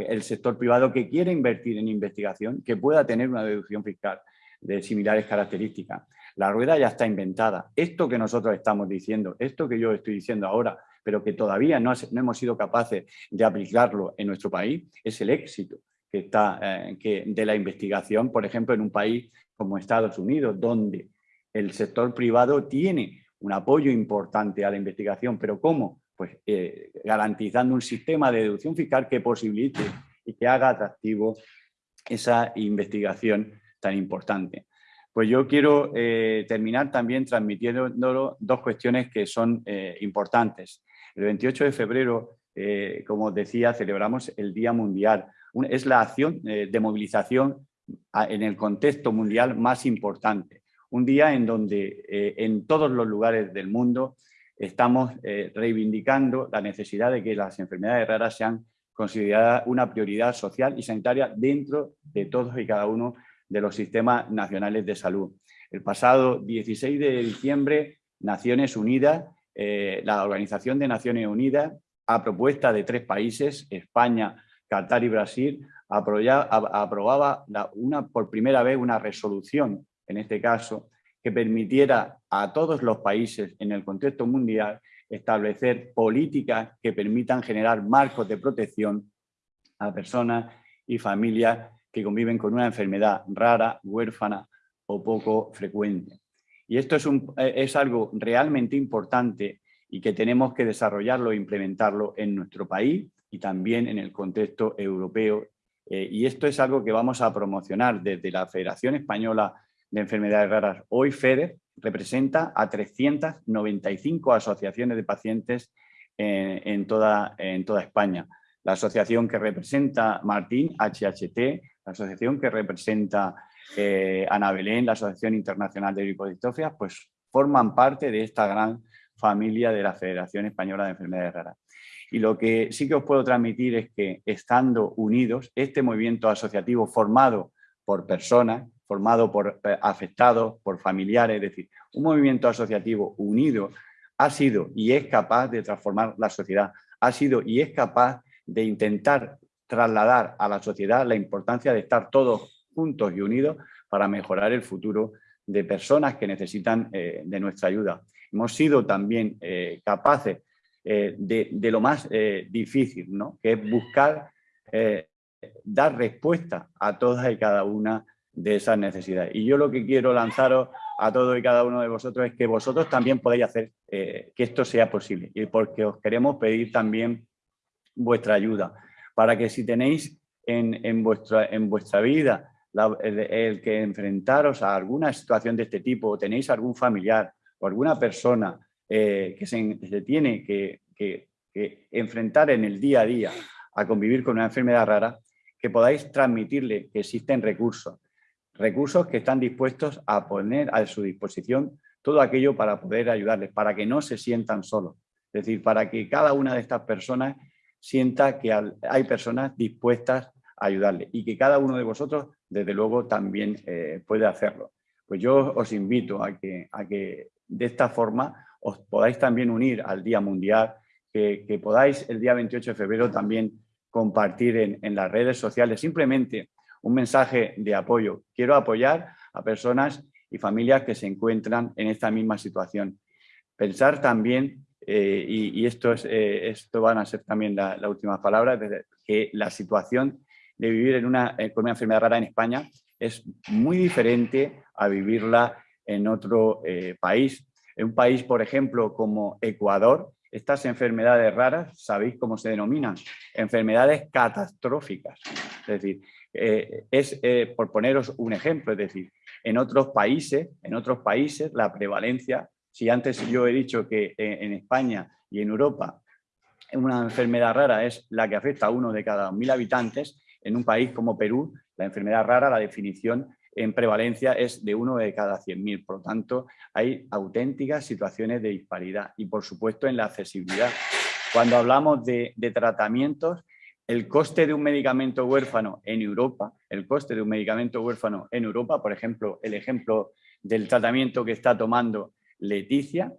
el sector privado que quiere invertir en investigación, que pueda tener una deducción fiscal de similares características. La rueda ya está inventada. Esto que nosotros estamos diciendo, esto que yo estoy diciendo ahora, pero que todavía no, hemos sido capaces de aplicarlo en nuestro país, es el éxito que está, eh, que de la investigación, por ejemplo, en un país como Estados Unidos, donde el sector privado tiene un apoyo importante a la investigación, pero ¿cómo? Pues eh, garantizando un sistema de deducción fiscal que posibilite y que haga atractivo esa investigación tan importante. Pues yo quiero eh, terminar también transmitiendo dos cuestiones que son importantes. El 28 de febrero, como decía, celebramos el Día Mundial es la acción eh, de movilización en el contexto mundial más importante. Un día en donde eh, en todos los lugares del mundo estamos eh, reivindicando la necesidad de que las enfermedades raras sean consideradas una prioridad social y sanitaria dentro de todos y cada uno de los sistemas nacionales de salud. El pasado 16 de diciembre, Naciones Unidas, la Organización de Naciones Unidas, a propuesta de tres países, España, Qatar y Brasil, aprobaba una, por primera vez una resolución, en este caso, que permitiera a todos los países en el contexto mundial establecer políticas que permitan generar marcos de protección a personas y familias que conviven con una enfermedad rara, huérfana o poco frecuente. Y esto es, algo realmente importante y que tenemos que desarrollarlo e implementarlo en nuestro país y también en el contexto europeo. Eh, y esto es algo que vamos a promocionar desde la Federación Española de Enfermedades Raras, hoy FEDER, representa a 395 asociaciones de pacientes en, toda, en toda España. La asociación que representa Martín, HHT, la asociación que representa eh, Ana Belén, la Asociación Internacional de Lipodistrofia, pues forman parte de esta gran familia de la Federación Española de Enfermedades Raras. Y lo que sí que os puedo transmitir es que estando unidos, este movimiento asociativo formado por personas, formado por eh, afectados, por familiares, es decir, un movimiento asociativo unido ha sido y es capaz de transformar la sociedad, ha sido y es capaz de intentar trasladar a la sociedad la importancia de estar todos juntos y unidos para mejorar el futuro de personas que necesitan eh, de nuestra ayuda. Hemos sido también eh, capaces eh, de, lo más difícil, ¿no? que es buscar dar respuesta a todas y cada una de esas necesidades. Y yo lo que quiero lanzaros a todos y cada uno de vosotros es que vosotros también podéis hacer que esto sea posible y porque os queremos pedir también vuestra ayuda para que si tenéis en, en, vuestra, en vuestra vida el, que enfrentaros a alguna situación de este tipo, o tenéis algún familiar o alguna persona eh, que se, tiene que, enfrentar en el día a día a convivir con una enfermedad rara, que podáis transmitirle que existen recursos, recursos que están dispuestos a poner a su disposición todo aquello para poder ayudarles, para que no se sientan solos. Es decir, para que cada una de estas personas sienta que hay personas dispuestas a ayudarle y que cada uno de vosotros desde luego también eh, puede hacerlo. Pues yo os invito a que, a que de esta forma os podáis también unir al Día Mundial, que, podáis el día 28 de febrero también compartir en, en, las redes sociales simplemente un mensaje de apoyo. Quiero apoyar a personas y familias que se encuentran en esta misma situación. Pensar también, eh, y, esto, es, eh, esto van a ser también la, la última palabra, que la situación de vivir en una, eh, con una enfermedad rara en España es muy diferente a vivirla en otro eh, país. En un país, por ejemplo, como Ecuador, estas enfermedades raras, ¿sabéis cómo se denominan? Enfermedades catastróficas. Es decir, eh, es, por poneros un ejemplo, es decir, en otros países, en otros países la prevalencia, si antes yo he dicho que en España y en Europa una enfermedad rara es la que afecta a uno de cada mil habitantes, en un país como Perú, la enfermedad rara, la definición en prevalencia es de uno de cada 100.000. Por lo tanto, hay auténticas situaciones de disparidad y, por supuesto, en la accesibilidad. Cuando hablamos de, tratamientos, el coste de un medicamento huérfano en Europa, el coste de un medicamento huérfano en Europa, por ejemplo, el ejemplo del tratamiento que está tomando Leticia,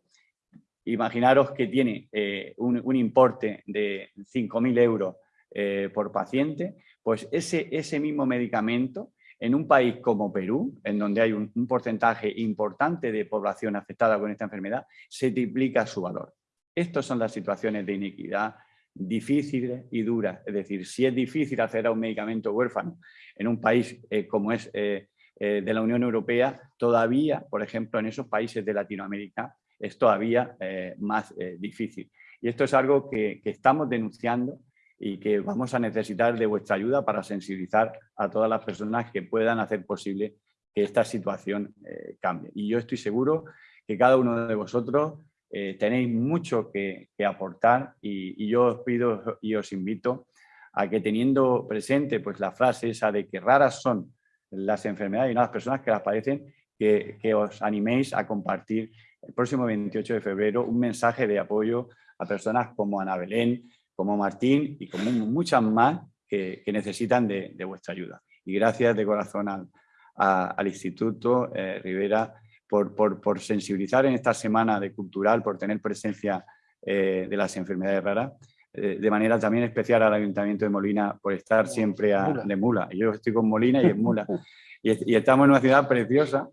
imaginaros que tiene eh, un, importe de 5.000 euros eh, por paciente, pues ese, ese mismo medicamento en un país como Perú, en donde hay un, porcentaje importante de población afectada con esta enfermedad, se triplica su valor. Estas son las situaciones de inequidad difíciles y duras. Es decir, si es difícil hacer a un medicamento huérfano en un país eh, como es eh, eh, de la Unión Europea, todavía, por ejemplo, en esos países de Latinoamérica, es todavía más difícil. Y esto es algo que, que estamos denunciando y que vamos a necesitar de vuestra ayuda para sensibilizar a todas las personas que puedan hacer posible que esta situación eh, cambie. Y yo estoy seguro que cada uno de vosotros eh, tenéis mucho que, aportar y, yo os pido y os invito a que teniendo presente pues, la frase esa de que raras son las enfermedades y no las personas que las padecen, que, os animéis a compartir el próximo 28 de febrero un mensaje de apoyo a personas como Ana Belén, como Martín y como muchas más que, necesitan de, vuestra ayuda. Y gracias de corazón al, Instituto eh, Rivera por, sensibilizar en esta semana de cultural, por tener presencia eh, de las enfermedades raras, eh, de manera también especial al Ayuntamiento de Molina por estar siempre a, de Mula. Yo estoy con Molina y en Mula. Y, estamos en una ciudad preciosa,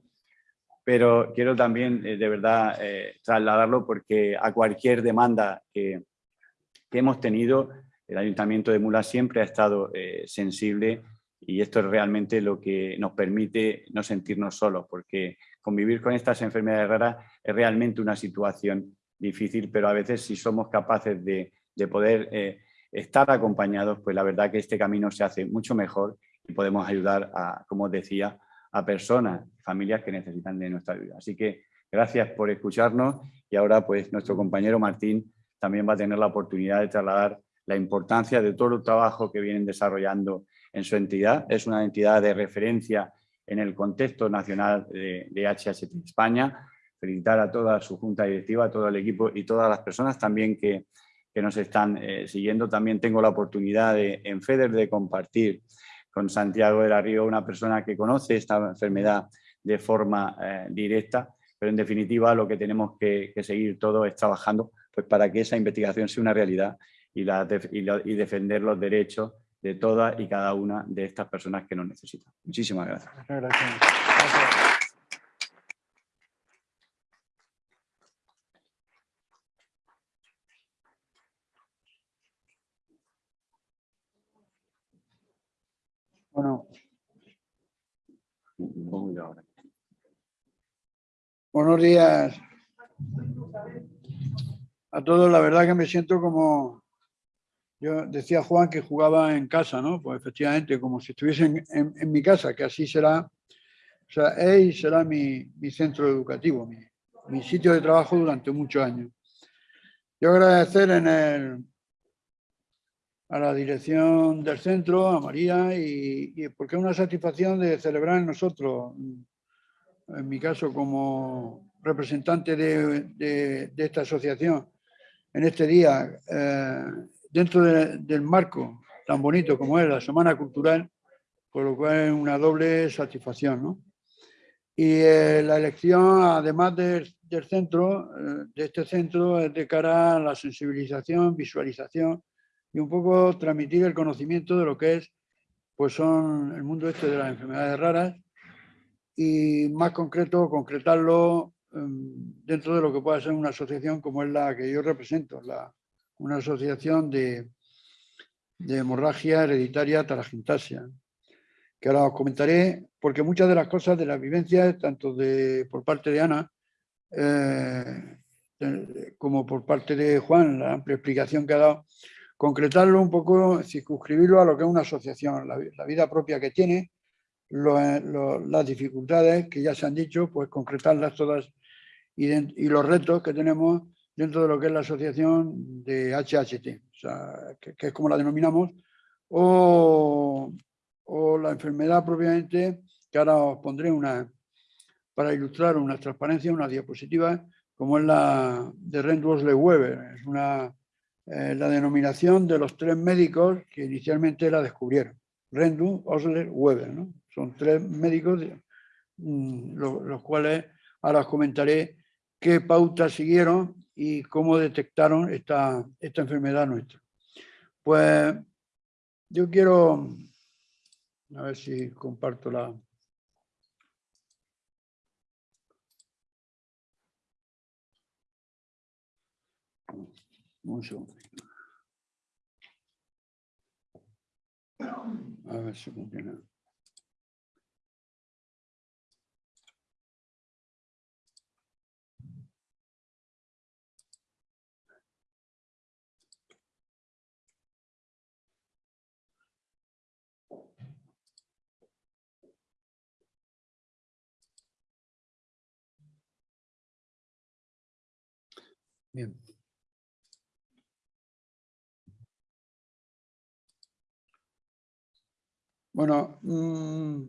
pero quiero también de verdad trasladarlo porque a cualquier demanda que, que hemos tenido, el Ayuntamiento de Mula siempre ha estado eh, sensible y esto es realmente lo que nos permite no sentirnos solos, porque convivir con estas enfermedades raras es realmente una situación difícil, pero a veces si somos capaces de, poder eh, estar acompañados, pues la verdad que este camino se hace mucho mejor y podemos ayudar, a, como decía, a personas, familias que necesitan de nuestra ayuda. Así que Gracias por escucharnos y ahora pues nuestro compañero Martín también va a tener la oportunidad de trasladar la importancia de todo el trabajo que vienen desarrollando en su entidad. Es una entidad de referencia en el contexto nacional de, de HHT España. Felicitar a toda su junta directiva, a todo el equipo y todas las personas también que, que nos están eh, siguiendo. También tengo la oportunidad en FEDER de compartir con Santiago de la Río, una persona que conoce esta enfermedad de forma eh, directa, pero en definitiva lo que tenemos que, seguir todos es trabajando pues, para que esa investigación sea una realidad y, defender los derechos de todas y cada una de estas personas que nos necesitan. Muchísimas gracias. gracias. Bueno. Buenos días a todos. La verdad que me siento como, yo decía Juan que jugaba en casa, ¿no? Pues efectivamente, como si estuviese en, mi casa, que así será, o sea, EI será mi, centro educativo, mi, sitio de trabajo durante muchos años. Yo agradecer en el, a la dirección del centro, a María, y, porque es una satisfacción de celebrar nosotros, en mi caso como representante de, esta asociación, en este día, eh, dentro del marco tan bonito como es la Semana Cultural, por lo cual es una doble satisfacción. ¿no? Y eh, la elección, además del centro, eh, de este centro, es de cara a la sensibilización, visualización y un poco transmitir el conocimiento de lo que es pues son el mundo este de las enfermedades raras y más concreto, concretarlo em, dentro de lo que pueda ser una asociación como es la que yo represento, la, una asociación de, de hemorragia hereditaria taragintasia, que ahora os comentaré, porque muchas de las cosas de las vivencias, tanto de, por parte de Ana, eh, como por parte de Juan, la amplia explicación que ha dado, concretarlo un poco, circunscribirlo a lo que es una asociación, la, vida propia que tiene, las dificultades que ya se han dicho, pues concretarlas todas y, los retos que tenemos dentro de lo que es la asociación de HHT, que, es como la denominamos, o, la enfermedad propiamente, que ahora os pondré una, para ilustrar una transparencia, una diapositiva, como es la de Rendros-Weber, es una eh, la denominación de los tres médicos que inicialmente la descubrieron. Rendu, Osler, Weber. Son tres médicos, mm, los, cuales ahora os comentaré qué pautas siguieron y cómo detectaron esta, esta enfermedad nuestra. Pues yo quiero, a ver si comparto la... Un. A ver si funciona. Bien. Bueno, mm,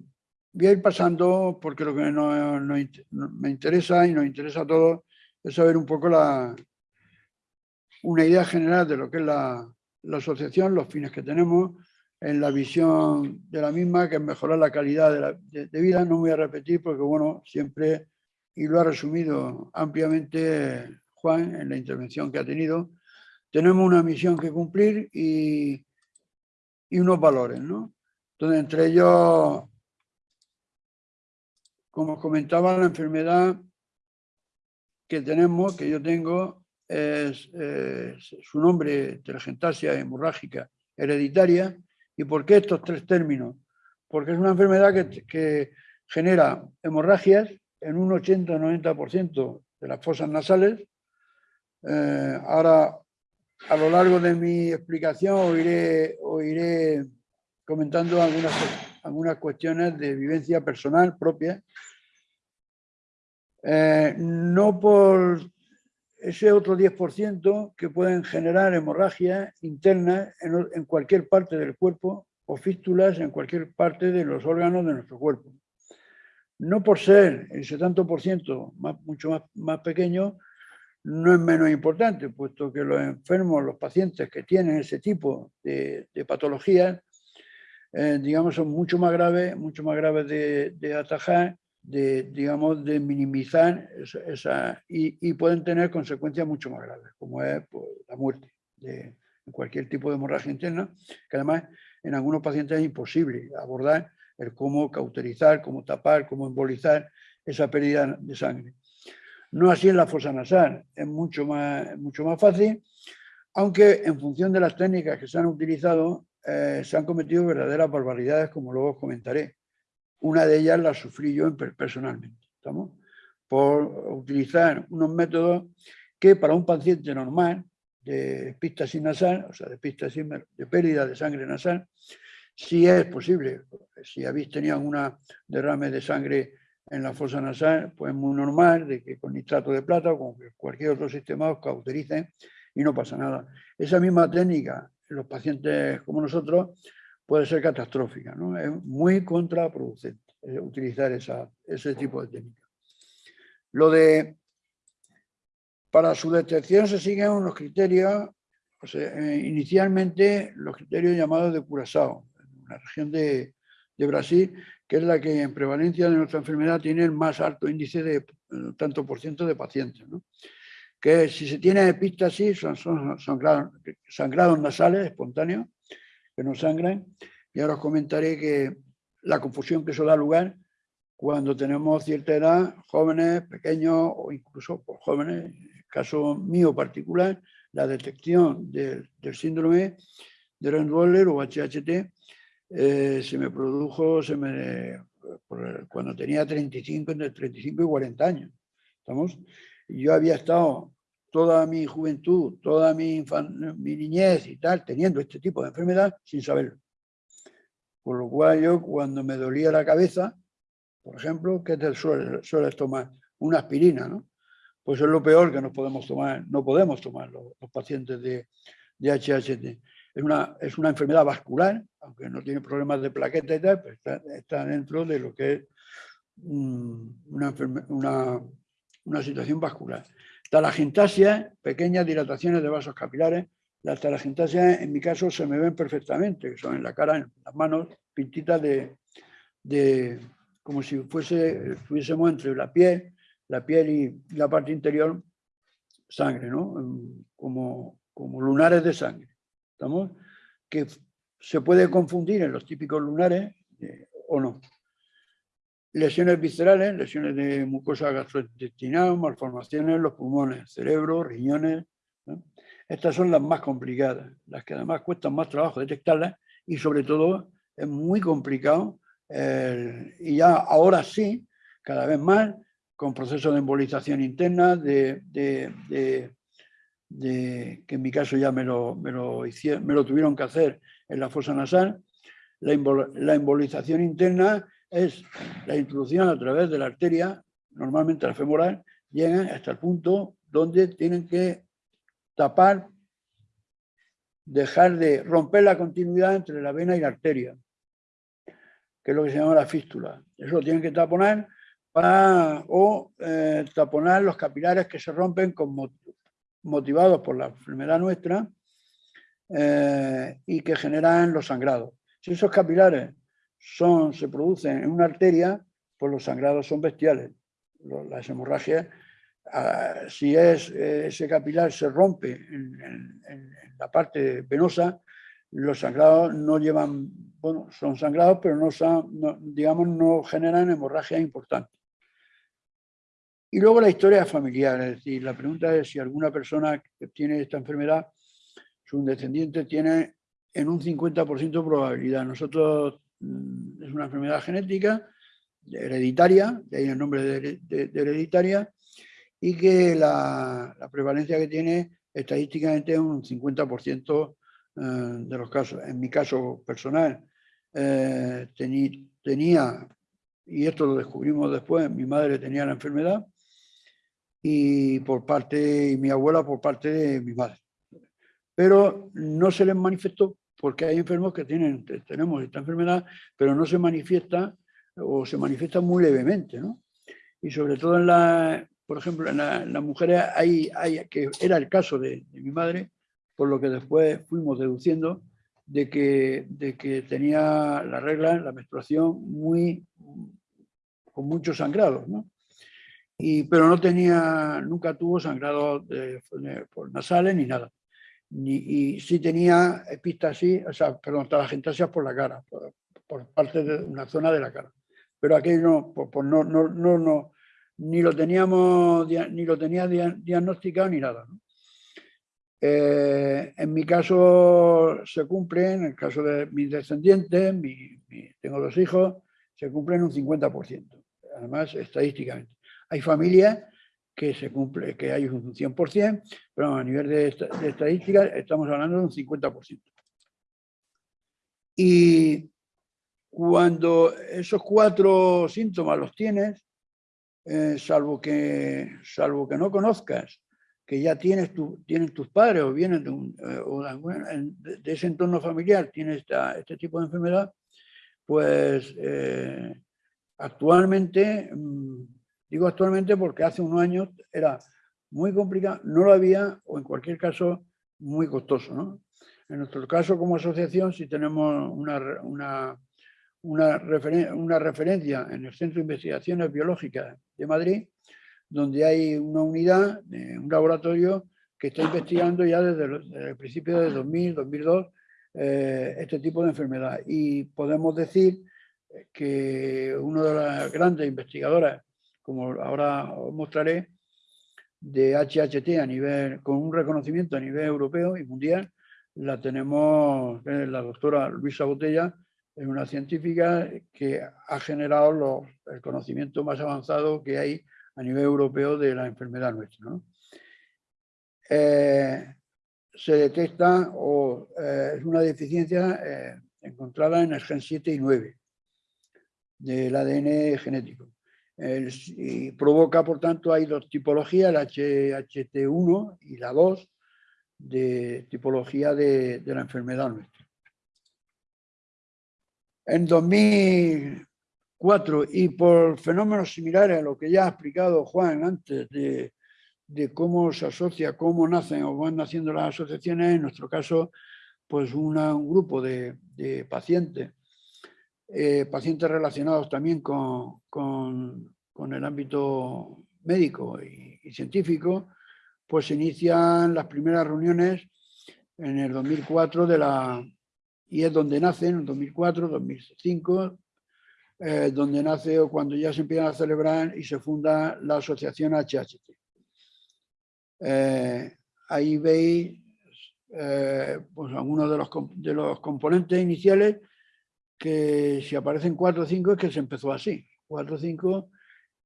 voy a ir pasando porque lo que me interesa y nos interesa a todos es saber un poco la, una idea general de lo que es la, asociación, los fines que tenemos, en la visión de la misma, que es mejorar la calidad de, de, vida. No voy a repetir porque, bueno, siempre, y lo ha resumido ampliamente En la intervención que ha tenido, tenemos una misión que cumplir y, y unos valores, ¿no? Entonces, entre ellos, como comentaba, la enfermedad que tenemos, que yo tengo, es, su nombre, telegentasia hemorrágica hereditaria. ¿Y por qué estos tres términos? Porque es una enfermedad que, genera hemorragias en un 80-90% de las fosas nasales. Eh, ahora, a lo largo de mi explicación, oiré, oiré comentando algunas, algunas cuestiones de vivencia personal propia. Eh, no por ese otro 10% que pueden generar hemorragias internas en, en, cualquier parte del cuerpo o fístulas en cualquier parte de los órganos de nuestro cuerpo. No por ser por ciento más, mucho más, más pequeño, no es menos importante, puesto que los enfermos, los pacientes que tienen ese tipo de, patologías, eh, digamos, son mucho más graves, mucho más graves de, atajar de, digamos, de minimizar esa, y, y, pueden tener consecuencias mucho más graves, como es pues, la muerte de cualquier tipo de hemorragia interna, que además en algunos pacientes es imposible abordar el cómo cauterizar, cómo tapar, cómo embolizar esa pérdida de sangre. No así en la fosa nasal, es mucho más, mucho más fácil, aunque en función de las técnicas que se han utilizado, eh, se han cometido verdaderas barbaridades, como luego os comentaré. Una de ellas la sufrí yo personalmente, ¿estamos? Por utilizar unos métodos que para un paciente normal de epístasis nasal, o sea, de, epístasis, de pérdida de sangre nasal, si es posible. Si habéis tenido una derrame de sangre en la fosa nasal, pues es muy normal de que con nitrato de plata o con cualquier otro sistema os cautericen y no pasa nada. Esa misma técnica en los pacientes como nosotros puede ser catastrófica, ¿no? Es muy contraproducente eh, utilizar esa, ese tipo de técnica. Lo de, para su detección se siguen unos criterios, eh, inicialmente los criterios llamados de Curaçao, la región de, de, Brasil, que es la que en prevalencia de nuestra enfermedad tiene el más alto índice de eh, tanto por ciento de pacientes. Que si se tiene epístasis, son, son sangrados, nasales espontáneos, que no sangran. Y ahora os comentaré que la confusión que eso da lugar cuando tenemos cierta edad, jóvenes, pequeños o incluso pues, jóvenes, en el caso mío particular, la detección del, del síndrome de Rendwaller o HHT eh, se me produjo se me, cuando tenía 35, entre 35 y 40 años. ¿estamos? Yo había estado toda mi juventud, toda mi, mi niñez y tal, teniendo este tipo de enfermedad sin saberlo. Por lo cual yo cuando me dolía la cabeza, por ejemplo, ¿qué te sueles, sueles tomar? Una aspirina, ¿no? Pues es lo peor que nos podemos tomar, no podemos tomar los, los pacientes de, de HHT. Es una, es una enfermedad vascular, aunque no tiene problemas de plaqueta y tal, pero está, dentro de lo que es mm, una, una, una situación vascular. Talagentasia, pequeñas dilataciones de vasos capilares. Las talagentasias, en mi caso, se me ven perfectamente, que son en la cara, en las manos, pintitas de, de como si fuese, estuviésemos entre la piel, la piel y la parte interior, sangre, ¿no? Como, como lunares de sangre. ¿Estamos? Que se puede confundir en los típicos lunares eh, o no. Lesiones viscerales, lesiones de mucosa gastrointestinal, malformaciones los pulmones, cerebro, riñones. Estas son las más complicadas, las que además cuestan más trabajo detectarlas y sobre todo es muy complicado y ya ahora sí, cada vez más, con procesos de embolización interna, de, que en mi caso ya me lo, me lo, me lo tuvieron que hacer en la fosa nasal, la, embolización interna es la introducción a través de la arteria, normalmente la femoral, llegan hasta el punto donde tienen que tapar, dejar de romper la continuidad entre la vena y la arteria, que es lo que se llama la fístula. Eso lo tienen que taponar para, o eh, taponar los capilares que se rompen con, motivados por la enfermedad nuestra eh, y que generan los sangrados. Si esos capilares son, se producen en una arteria, pues los sangrados son bestiales. Las hemorragias, ah, si es, ese capilar se rompe en, la parte venosa, los sangrados no llevan, bueno, son sangrados, pero no, son, digamos, no generan hemorragias importantes. Y luego la historia familiar, es decir, la pregunta es si alguna persona que tiene esta enfermedad, su descendiente tiene en un 50% probabilidad. Nosotros mm, es una enfermedad genética, hereditaria, de ahí el nombre de, hereditaria, y que la, prevalencia que tiene estadísticamente es un 50% eh, de los casos. En mi caso personal, eh, tenía, y esto lo descubrimos después, mi madre tenía la enfermedad, y por parte y mi abuela por parte de mi madre. Pero no se les manifestó porque hay enfermos que tienen, tenemos esta enfermedad, pero no se manifiesta o se manifiesta muy levemente, ¿no? Y sobre todo en la, por ejemplo, en, las mujeres hay, hay, que era el caso de, mi madre, por lo que después fuimos deduciendo de que, de que tenía la regla, la menstruación, muy, con muchos sangrados, ¿no? Y, pero no tenía, nunca tuvo sangrados por nasales ni nada. Ni, y sí tenía epistasis, o sea, perdón, talagentasia por la cara, por, por, parte de una zona de la cara. Pero aquello no, pues, no, no, no, no, ni lo teníamos, ni lo tenía diagnosticado ni nada. Eh, en mi caso se cumple, en el caso de mis descendientes, mi, tengo dos hijos, se cumplen un 50%, además estadísticamente. Hay familias que se cumple, que hay un 100%, pero a nivel de, estadística estamos hablando de un 50%. Y cuando esos cuatro síntomas los tienes, eh, salvo, que, salvo que no conozcas que ya tienes, tu, tienen tus padres o vienen de, eh, de, ese entorno familiar, tiene este tipo de enfermedad, pues eh, actualmente, mm, digo actualmente porque hace unos años era muy complicado, no lo había o en cualquier caso muy costoso. ¿no? En nuestro caso como asociación si tenemos una, una una, una referencia en el Centro de Investigaciones Biológicas de Madrid, donde hay una unidad, un laboratorio que está investigando ya desde, el principio de 2000, 2002, eh, este tipo de enfermedad. Y podemos decir que una de las grandes investigadoras, como ahora os mostraré, de HHT a nivel, con un reconocimiento a nivel europeo y mundial, la tenemos la doctora Luisa Botella, es una científica que ha generado el conocimiento más avanzado que hay a nivel europeo de la enfermedad nuestra. Eh, se detecta o eh, es una deficiencia eh, encontrada en el gen 7 y 9 del ADN genético. Y provoca, por tanto, hay dos tipologías, el HHT1 y la 2, de tipología de la enfermedad nuestra. En 2004, y por fenómenos similares a lo que ya ha explicado Juan antes de, cómo se asocia, cómo nacen o van naciendo las asociaciones, en nuestro caso, pues un grupo de, pacientes, eh, pacientes relacionados también con, el ámbito médico y, y, científico, pues se inician las primeras reuniones en el 2004 de la, y es donde nace en 2004, 2005, eh, donde nace o cuando ya se empiezan a celebrar y se funda la asociación HHT. Eh, ahí veis eh, pues algunos de los, de los componentes iniciales que si aparecen 4 o 5 es que se empezó así, 4 o 5,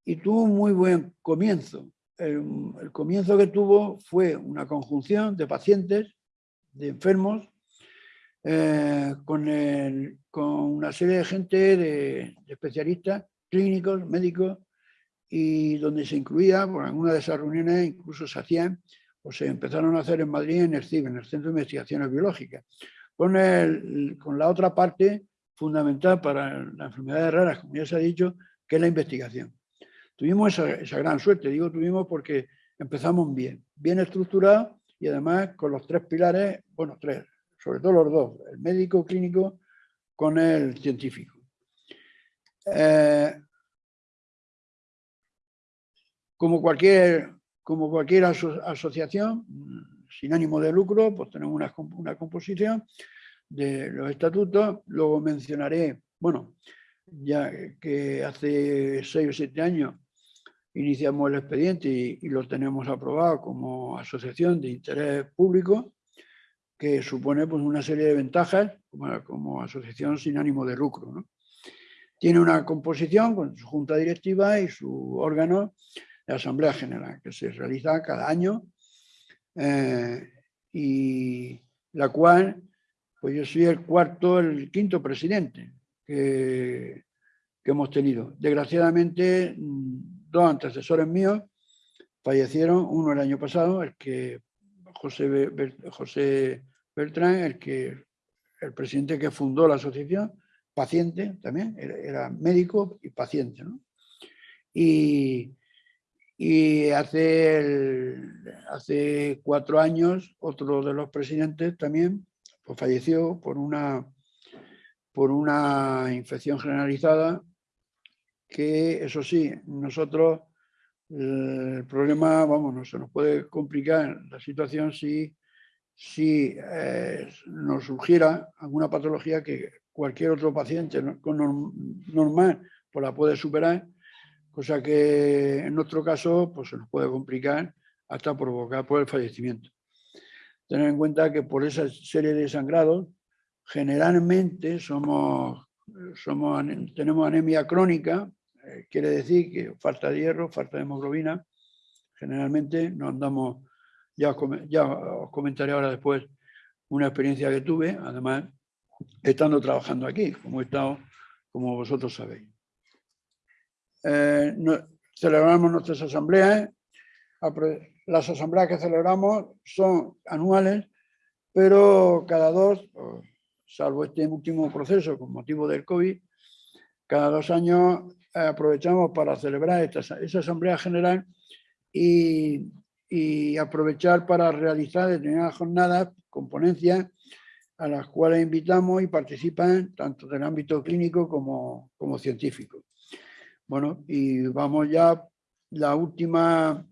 y tuvo un muy buen comienzo. el comienzo que tuvo fue una conjunción de pacientes, de enfermos, eh, con, con, una serie de gente, de, especialistas clínicos, médicos, y donde se incluía, por alguna de esas reuniones incluso se hacían o se empezaron a hacer en Madrid en el CIB, en el Centro de Investigaciones Biológicas, con, el, con la otra parte fundamental para las enfermedades raras, como ya se ha dicho, que es la investigación. Tuvimos esa, esa gran suerte, digo tuvimos porque empezamos bien, bien estructurado y además con los tres pilares, bueno, tres, sobre todo los dos, el médico clínico con el científico. Eh, como cualquier, como cualquier asociación sin ánimo de lucro, pues tenemos una, una composición de los estatutos. Luego mencionaré, bueno, ya que hace seis o siete años iniciamos el expediente y, lo tenemos aprobado como asociación de interés público que supone pues, una serie de ventajas como, asociación sin ánimo de lucro. Tiene una composición con su junta directiva y su órgano de asamblea general, que se realiza cada año eh, y la cual pues yo soy el cuarto, el quinto presidente que, hemos tenido. Desgraciadamente, mm, dos antecesores míos fallecieron, uno el año pasado, el que José, José Beltrán, el que el presidente que fundó la asociación, paciente también, era, médico y paciente. Y, hace, hace cuatro años, otro de los presidentes también pues falleció por una, por una infección generalizada que, eso sí, nosotros el problema, vamos, no se nos puede complicar la situación si, si eh, nos surgiera alguna patología que cualquier otro paciente normal pues la puede superar, cosa que en nuestro caso pues se nos puede complicar hasta provocar por el fallecimiento. Tener en cuenta que por esa serie de sangrados generalmente somos, somos, tenemos anemia crónica, eh, quiere decir que falta de hierro, falta de hemoglobina, generalmente no andamos, ya os, ya os comentaré ahora después una experiencia que tuve, además estando trabajando aquí, como he estado, como vosotros sabéis. Eh, celebramos nuestras asambleas, las asambleas que celebramos son anuales, pero cada dos, o salvo este último proceso con motivo del COVID, cada dos años aprovechamos para celebrar esta, esa asamblea general y, y aprovechar para realizar determinadas jornadas con ponencias a las cuales invitamos y participan tanto del ámbito clínico como, como científico. Bueno, y vamos ya, la última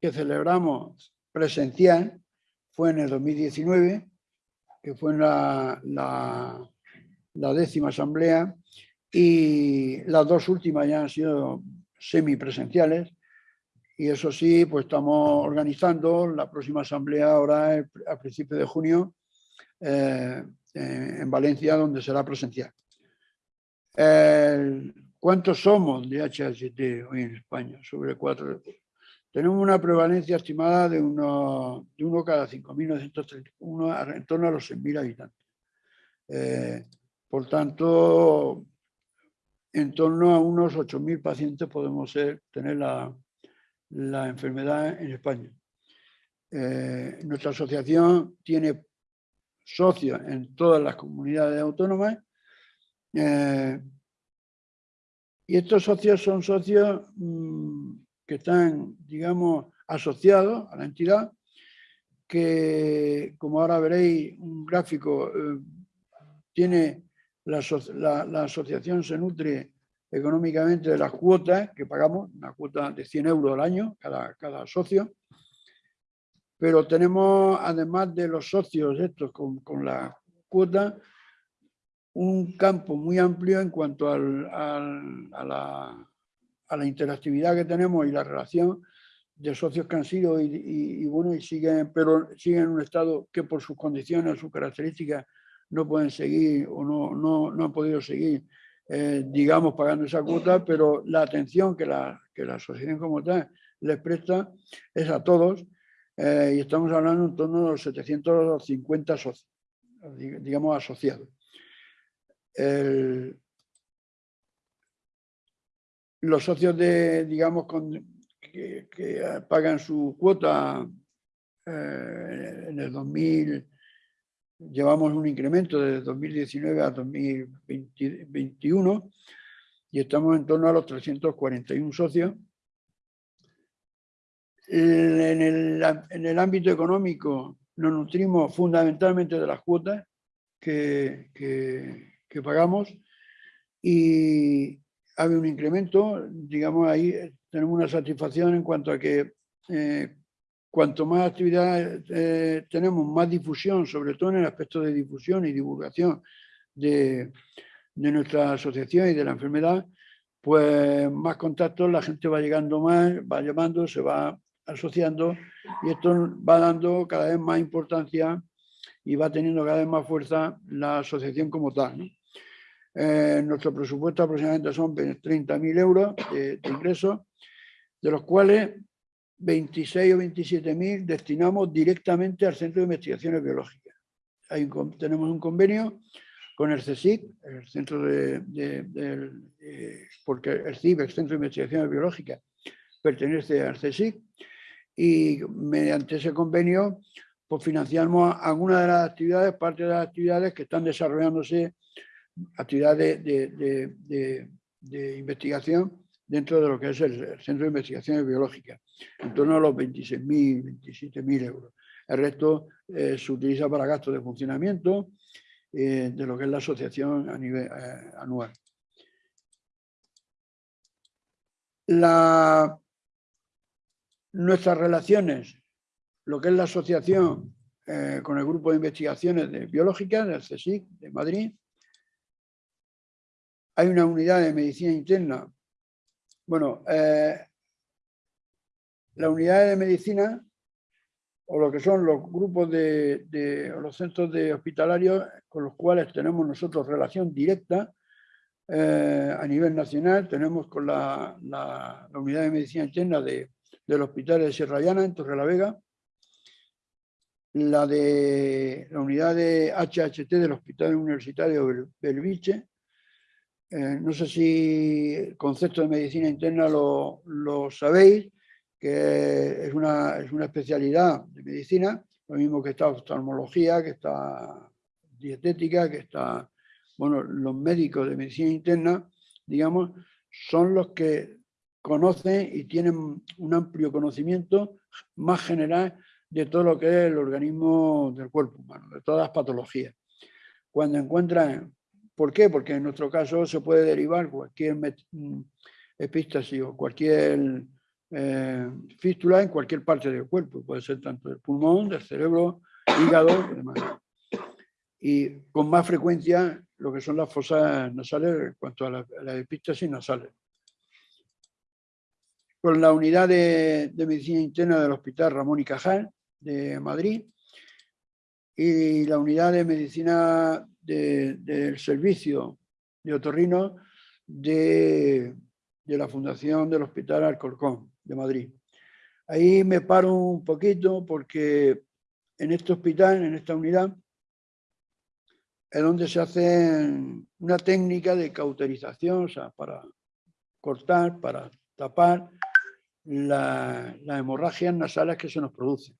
que celebramos presencial fue en el 2019, que fue la, la, décima asamblea, y las dos últimas ya han sido semipresenciales, y eso sí, pues estamos organizando la próxima asamblea ahora el- a principios de junio eh, eh, en Valencia, donde será presencial. ¿Cuántos somos de HHT hoy en España? Sobre cuatro. Tenemos una prevalencia estimada de uno, de uno cada 5.931, a- en torno a los 6.000 habitantes. Eh, por tanto, en torno a unos 8.000 pacientes podemos tener la, la enfermedad en España. Eh, nuestra asociación tiene socios en todas las comunidades autónomas. eh, y estos socios son socios mm, que están, digamos, asociados a la entidad, que, como ahora veréis, un gráfico, eh, tiene la, la- la asociación se nutre económicamente de las cuotas que pagamos, una cuota de 100 euros al año cada, cada socio, pero tenemos, además de los socios estos con, con la cuota, un campo muy amplio en cuanto al- al- a, la, a la interactividad que tenemos y la relación de socios que han sido y, y- y bueno, y siguen, pero siguen en un estado que por sus condiciones, sus características, no pueden seguir o no, no, no han podido seguir, eh, digamos, pagando esa cuota, pero la atención que la, que la asociación como tal les presta es a todos eh, y estamos hablando en torno a los 750 socios, dig- digamos, asociados. El- los socios de, digamos, con, que, pagan su cuota eh, en el 2000, llevamos un incremento de 2019 a 2021 y estamos en torno a los 341 socios. En en el, en el ámbito económico nos nutrimos fundamentalmente de las cuotas que, que- que pagamos y ha habido un incremento, digamos, ahí eh, tenemos una satisfacción en cuanto a que eh, cuanto más actividad eh, tenemos, más difusión, sobre todo en el aspecto de difusión y divulgación de, de nuestra asociación y de la enfermedad, pues más contactos, la gente va llegando más, va llamando, se va asociando y esto va dando cada vez más importancia y va teniendo cada vez más fuerza la asociación como tal. ¿no? Eh, nuestro presupuesto aproximadamente son 30.000 euros de, de ingresos, de los cuales 26 o 27.000 destinamos directamente al Centro de Investigaciones Biológicas. Hay un tenemos un convenio con el CSIC, el Centro de, eh, porque el CIBEX, Centro de Investigaciones Biológicas, pertenece al CSIC y mediante ese convenio pues financiamos algunas de las actividades, parte de las actividades que están desarrollándose, actividades de, investigación dentro de lo que es el, Centro de Investigaciones Biológicas, en torno a los 26.000, 27.000 euros. El resto eh, se utiliza para gastos de funcionamiento eh, de lo que es la asociación eh, anual. La, nuestras relaciones, lo que es la asociación con el grupo de investigaciones biológicas del CSIC de Madrid, hay una unidad de medicina interna. Bueno, eh, la unidad de medicina o lo que son los grupos de, los centros de hospitalarios con los cuales tenemos nosotros relación directa eh, a nivel nacional, tenemos con la, la unidad de medicina interna de, del Hospital de Sierra Llana, en Torrelavega, la de la unidad de HHT del Hospital Universitario Belviche. Eh, no sé si el concepto de medicina interna lo, sabéis, que es una, es una especialidad de medicina, lo mismo que está oftalmología, que está dietética, que está, bueno, los médicos de medicina interna, digamos, son los que conocen y tienen un amplio conocimiento más general de todo lo que es el organismo del cuerpo humano, de todas las patologías. Cuando encuentran, ¿por qué? Porque en nuestro caso se puede derivar cualquier mm, epístasis o cualquier eh, fístula en cualquier parte del cuerpo, puede ser tanto del pulmón, del cerebro, hígado y demás. Y con más frecuencia lo que son las fosas nasales en cuanto a las la epístasis nasales con la unidad de, medicina interna del Hospital Ramón y Cajal de Madrid y la unidad de medicina del servicio de otorrino de, de, la Fundación del Hospital Alcorcón de Madrid. Ahí me paro un poquito porque en este hospital, en esta unidad, es donde se hace una técnica de cauterización, o sea, para cortar, para tapar las hemorragias nasales que se nos producen.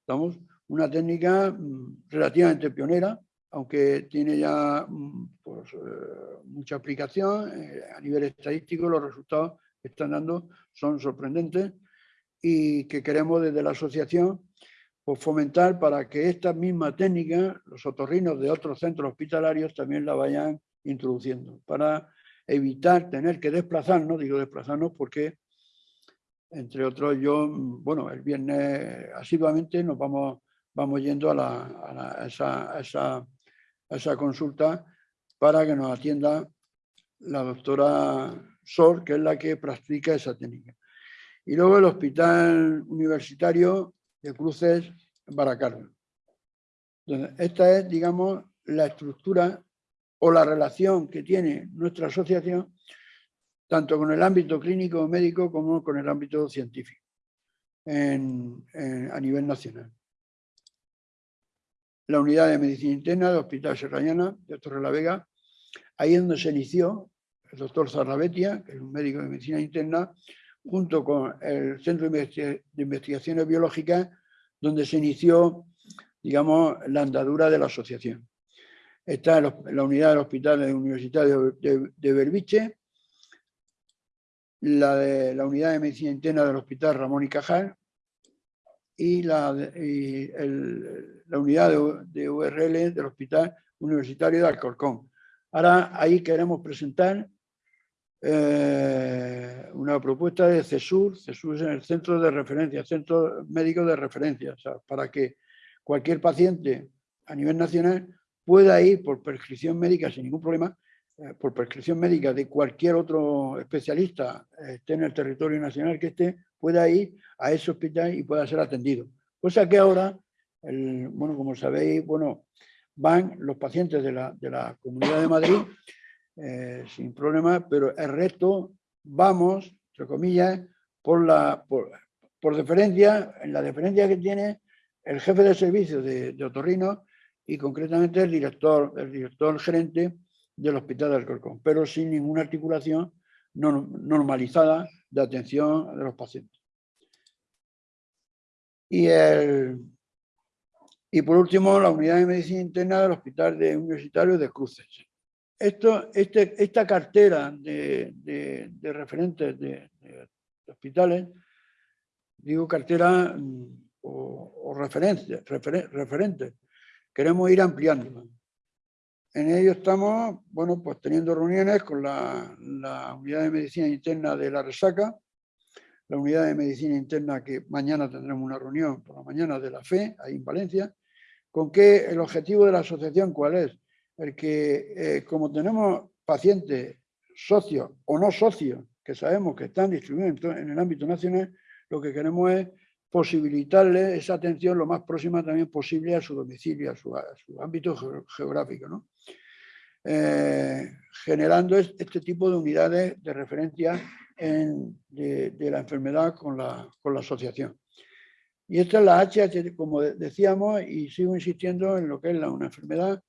Estamos una técnica mm, relativamente pionera, aunque tiene ya mm, pues, eh, mucha aplicación eh, a nivel estadístico, los resultados que están dando son sorprendentes y que queremos desde la asociación pues, fomentar para que esta misma técnica, los otorrinos de otros centros hospitalarios también la vayan introduciendo, para evitar tener que desplazarnos, digo desplazarnos porque entre otros, yo, bueno, el viernes asiduamente nos vamos, vamos yendo a, esa, consulta para que nos atienda la doctora Sor, que es la que practica esa técnica. Y luego el Hospital Universitario de Cruces Baracaldo. Esta es, digamos, la estructura o la relación que tiene nuestra asociación tanto con el ámbito clínico médico como con el ámbito científico a nivel nacional. La unidad de medicina interna del Hospital Serrayana de Torrelavega, ahí es donde se inició el doctor Zarrabetia, que es un médico de medicina interna, junto con el Centro de Investigaciones Biológicas, donde se inició, digamos, la andadura de la asociación. Está la unidad del Hospital Universitario de, de Berbiche, la de la unidad de medicina interna del Hospital Ramón y Cajal y la, la unidad de, URL del Hospital Universitario de Alcorcón. Ahora ahí queremos presentar eh, una propuesta de CESUR, CESUR es el centro de referencia, centro médico de referencia, para que cualquier paciente a nivel nacional pueda ir por prescripción médica sin ningún problema por prescripción médica de cualquier otro especialista eh, esté en el territorio nacional que esté, pueda ir a ese hospital y pueda ser atendido. Cosa que ahora, bueno, como sabéis, bueno, van los pacientes de la, de la Comunidad de Madrid eh, sin problema, pero el resto vamos, entre comillas, por, la, por, por deferencia, en la deferencia que tiene el jefe de servicio de, de Otorrino y concretamente el director, el director gerente del Hospital de Alcorcón, pero sin ninguna articulación normalizada de atención de los pacientes. Y, el, y por último, la unidad de medicina interna del Hospital de Universitario de Cruces. Este, esta cartera de, de, referentes de, hospitales, digo cartera mm, o, o referencias, referentes, queremos ir ampliando. En ello estamos, bueno, pues teniendo reuniones con la, unidad de medicina interna de la resaca, la unidad de medicina interna que mañana tendremos una reunión por la mañana de la FE, ahí en Valencia, con que el objetivo de la asociación cuál es, el que eh, como tenemos pacientes socios o no socios, que sabemos que están distribuidos en, el ámbito nacional, lo que queremos es posibilitarles esa atención lo más próxima también posible a su domicilio, a su, ámbito geográfico, ¿no? Eh, generando este tipo de unidades de referencia de, la enfermedad con la, asociación. Y esta es la HH, como decíamos, y sigo insistiendo en lo que es la, una enfermedad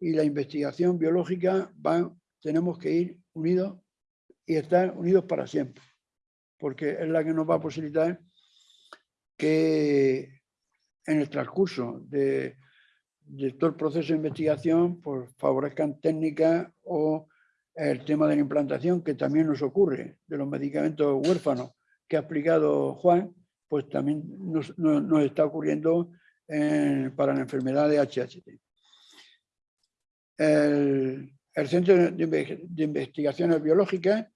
y la investigación biológica, van, tenemos que ir unidos y estar unidos para siempre, porque es la que nos va a posibilitar que en el transcurso de, todo el proceso de investigación pues, favorezcan técnicas o el tema de la implantación que también nos ocurre, de los medicamentos huérfanos que ha explicado Juan, pues también nos, está ocurriendo para la enfermedad de HHT. El, Centro de, Investigaciones Biológicas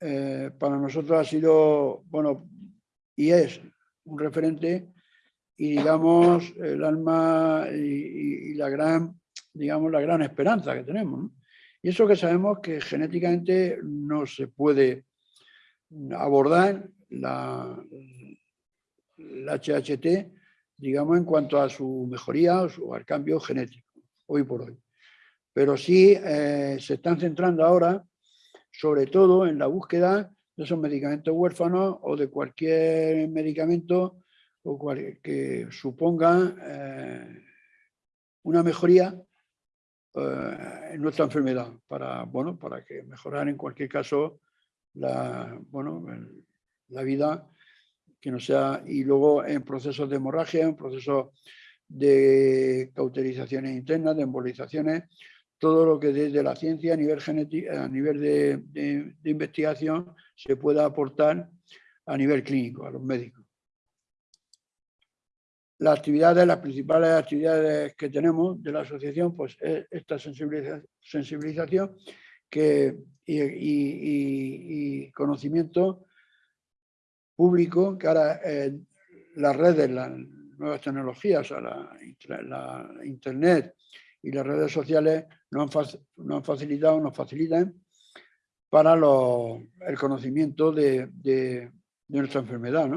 eh, para nosotros ha sido, bueno, y es un referente y digamos el alma y, la gran, digamos, la gran esperanza que tenemos. Y eso que sabemos que genéticamente no se puede abordar la, HHT, digamos, en cuanto a su mejoría o al cambio genético, hoy por hoy. Pero sí eh, se están centrando ahora, sobre todo, en la búsqueda de esos medicamentos huérfanos o de cualquier medicamento o que suponga eh, una mejoría eh, en nuestra enfermedad, para, bueno, para que mejorar en cualquier caso la, bueno, la vida que no sea, y luego en procesos de hemorragia, en procesos de cauterizaciones internas, de embolizaciones, todo lo que desde la ciencia a nivel, a nivel de, investigación se pueda aportar a nivel clínico, a los médicos. Las actividades, las principales actividades que tenemos de la asociación, pues es esta sensibilización que, y, conocimiento público que ahora las redes, las nuevas tecnologías, la, internet y las redes sociales nos han, facilitado, nos facilitan para el conocimiento de, nuestra enfermedad.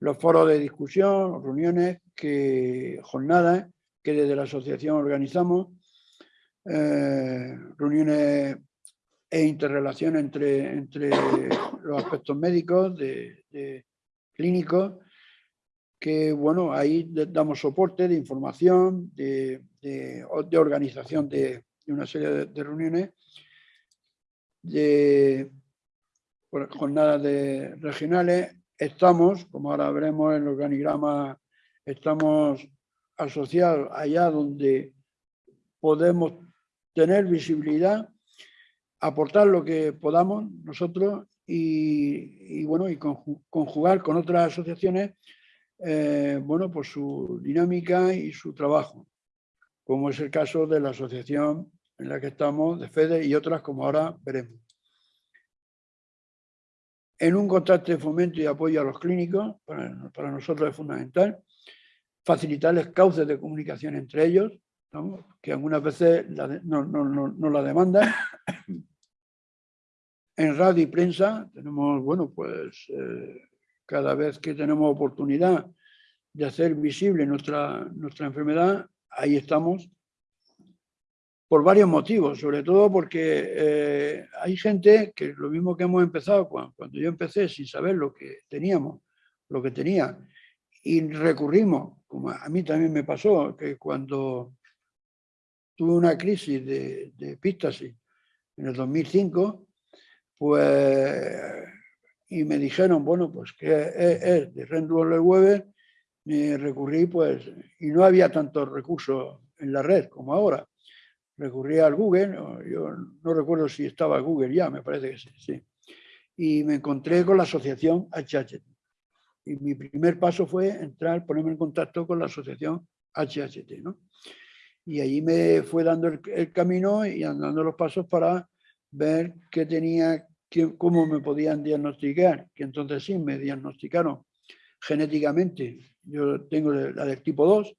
Los foros de discusión, reuniones, que, jornadas que desde la asociación organizamos, eh, reuniones e interrelación entre, entre los aspectos médicos, de, clínicos, que bueno, ahí damos soporte de información, de, organización de, una serie de, reuniones, de jornadas de regionales. Estamos, como ahora veremos en el organigrama, estamos asociados allá donde podemos tener visibilidad aportar lo que podamos nosotros y, bueno, y conjugar con otras asociaciones, eh, bueno, pues su dinámica y su trabajo, como es el caso de la asociación en la que estamos, de FEDE y otras como ahora veremos. En un contacto de fomento y apoyo a los clínicos, para, nosotros es fundamental, facilitarles cauces de comunicación entre ellos, que algunas veces no, la demandan, en radio y prensa tenemos, bueno, pues eh, cada vez que tenemos oportunidad de hacer visible nuestra, nuestra enfermedad, ahí estamos por varios motivos, sobre todo porque eh, hay gente que lo mismo que hemos empezado cuando, yo empecé sin saber lo que teníamos, lo que tenía, y recurrimos, como a mí también me pasó, que cuando tuve una crisis de, de en el 2005, pues, y me dijeron, bueno, pues que es, es de Renduel Weber, y recurrí, pues, y no había tantos recursos en la red como ahora. Recurrí al Google, yo no recuerdo si estaba Google ya, me parece que sí, sí. Y me encontré con la asociación HHT. Y mi primer paso fue entrar, ponerme en contacto con la asociación HHT, ¿no? Y allí me fue dando el, el camino y andando los pasos para ver qué tenía, qué, cómo me podían diagnosticar, que entonces sí me diagnosticaron genéticamente. Yo tengo la del tipo 2,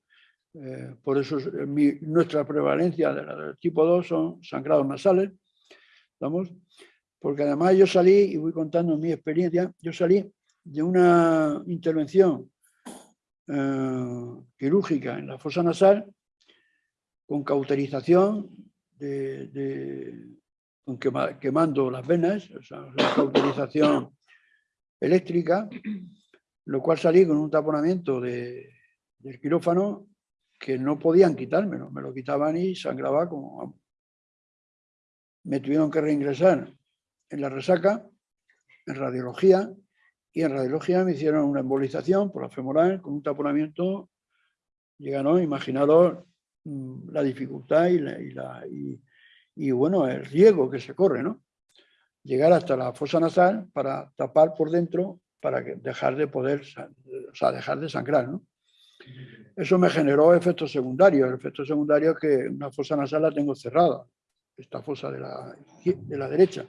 eh, por eso mi, nuestra prevalencia del tipo 2 son sangrados nasales, ¿vamos? Porque además yo salí, y voy contando mi experiencia, yo salí de una intervención eh, quirúrgica en la fosa nasal con cauterización con quema, quemando las venas, o sea, una cauterización eléctrica, lo cual salí con un taponamiento de, del quirófano que no podían quitármelo, me lo quitaban y sangraba como... Me tuvieron que reingresar en la resaca, en radiología, y en radiología me hicieron una embolización por la femoral con un taponamiento, llegaron, imaginaros mm, la dificultad y, bueno, el riesgo que se corre, ¿no? Llegar hasta la fosa nasal para tapar por dentro para dejar de poder, o sea, dejar de sangrar, ¿no? Eso me generó efectos secundarios. El efecto secundario es que una fosa nasal la tengo cerrada, esta fosa de la, de la derecha.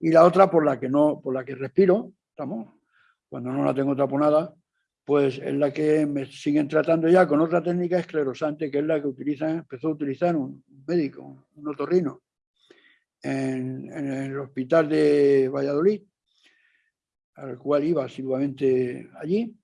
Y la otra por la que no, por la que respiro, estamos, cuando no la tengo taponada, pues es la que me siguen tratando ya con otra técnica esclerosante, que es la que utiliza, empezó a utilizar un médico, un otorrino, en, en el hospital de Valladolid, al cual iba asiduamente allí,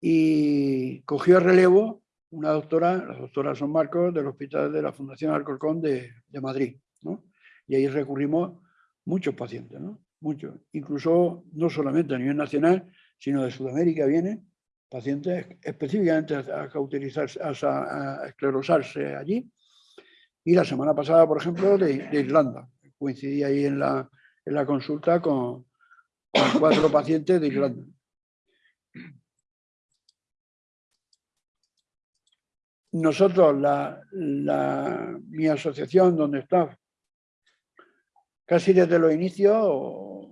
y cogió el relevo una doctora, la doctora Son Marcos, del Hospital de la Fundación Alcorcón de, de Madrid. ¿no? Y ahí recurrimos muchos pacientes, ¿no? muchos. Incluso no solamente a nivel nacional, sino de Sudamérica vienen pacientes específicamente a, cauterizarse, a, a, esclerosarse allí. Y la semana pasada, por ejemplo, de, Irlanda. Coincidí ahí en la, en la consulta con, con cuatro pacientes de Irlanda. Nosotros, la, mi asociación donde está, casi desde los inicios,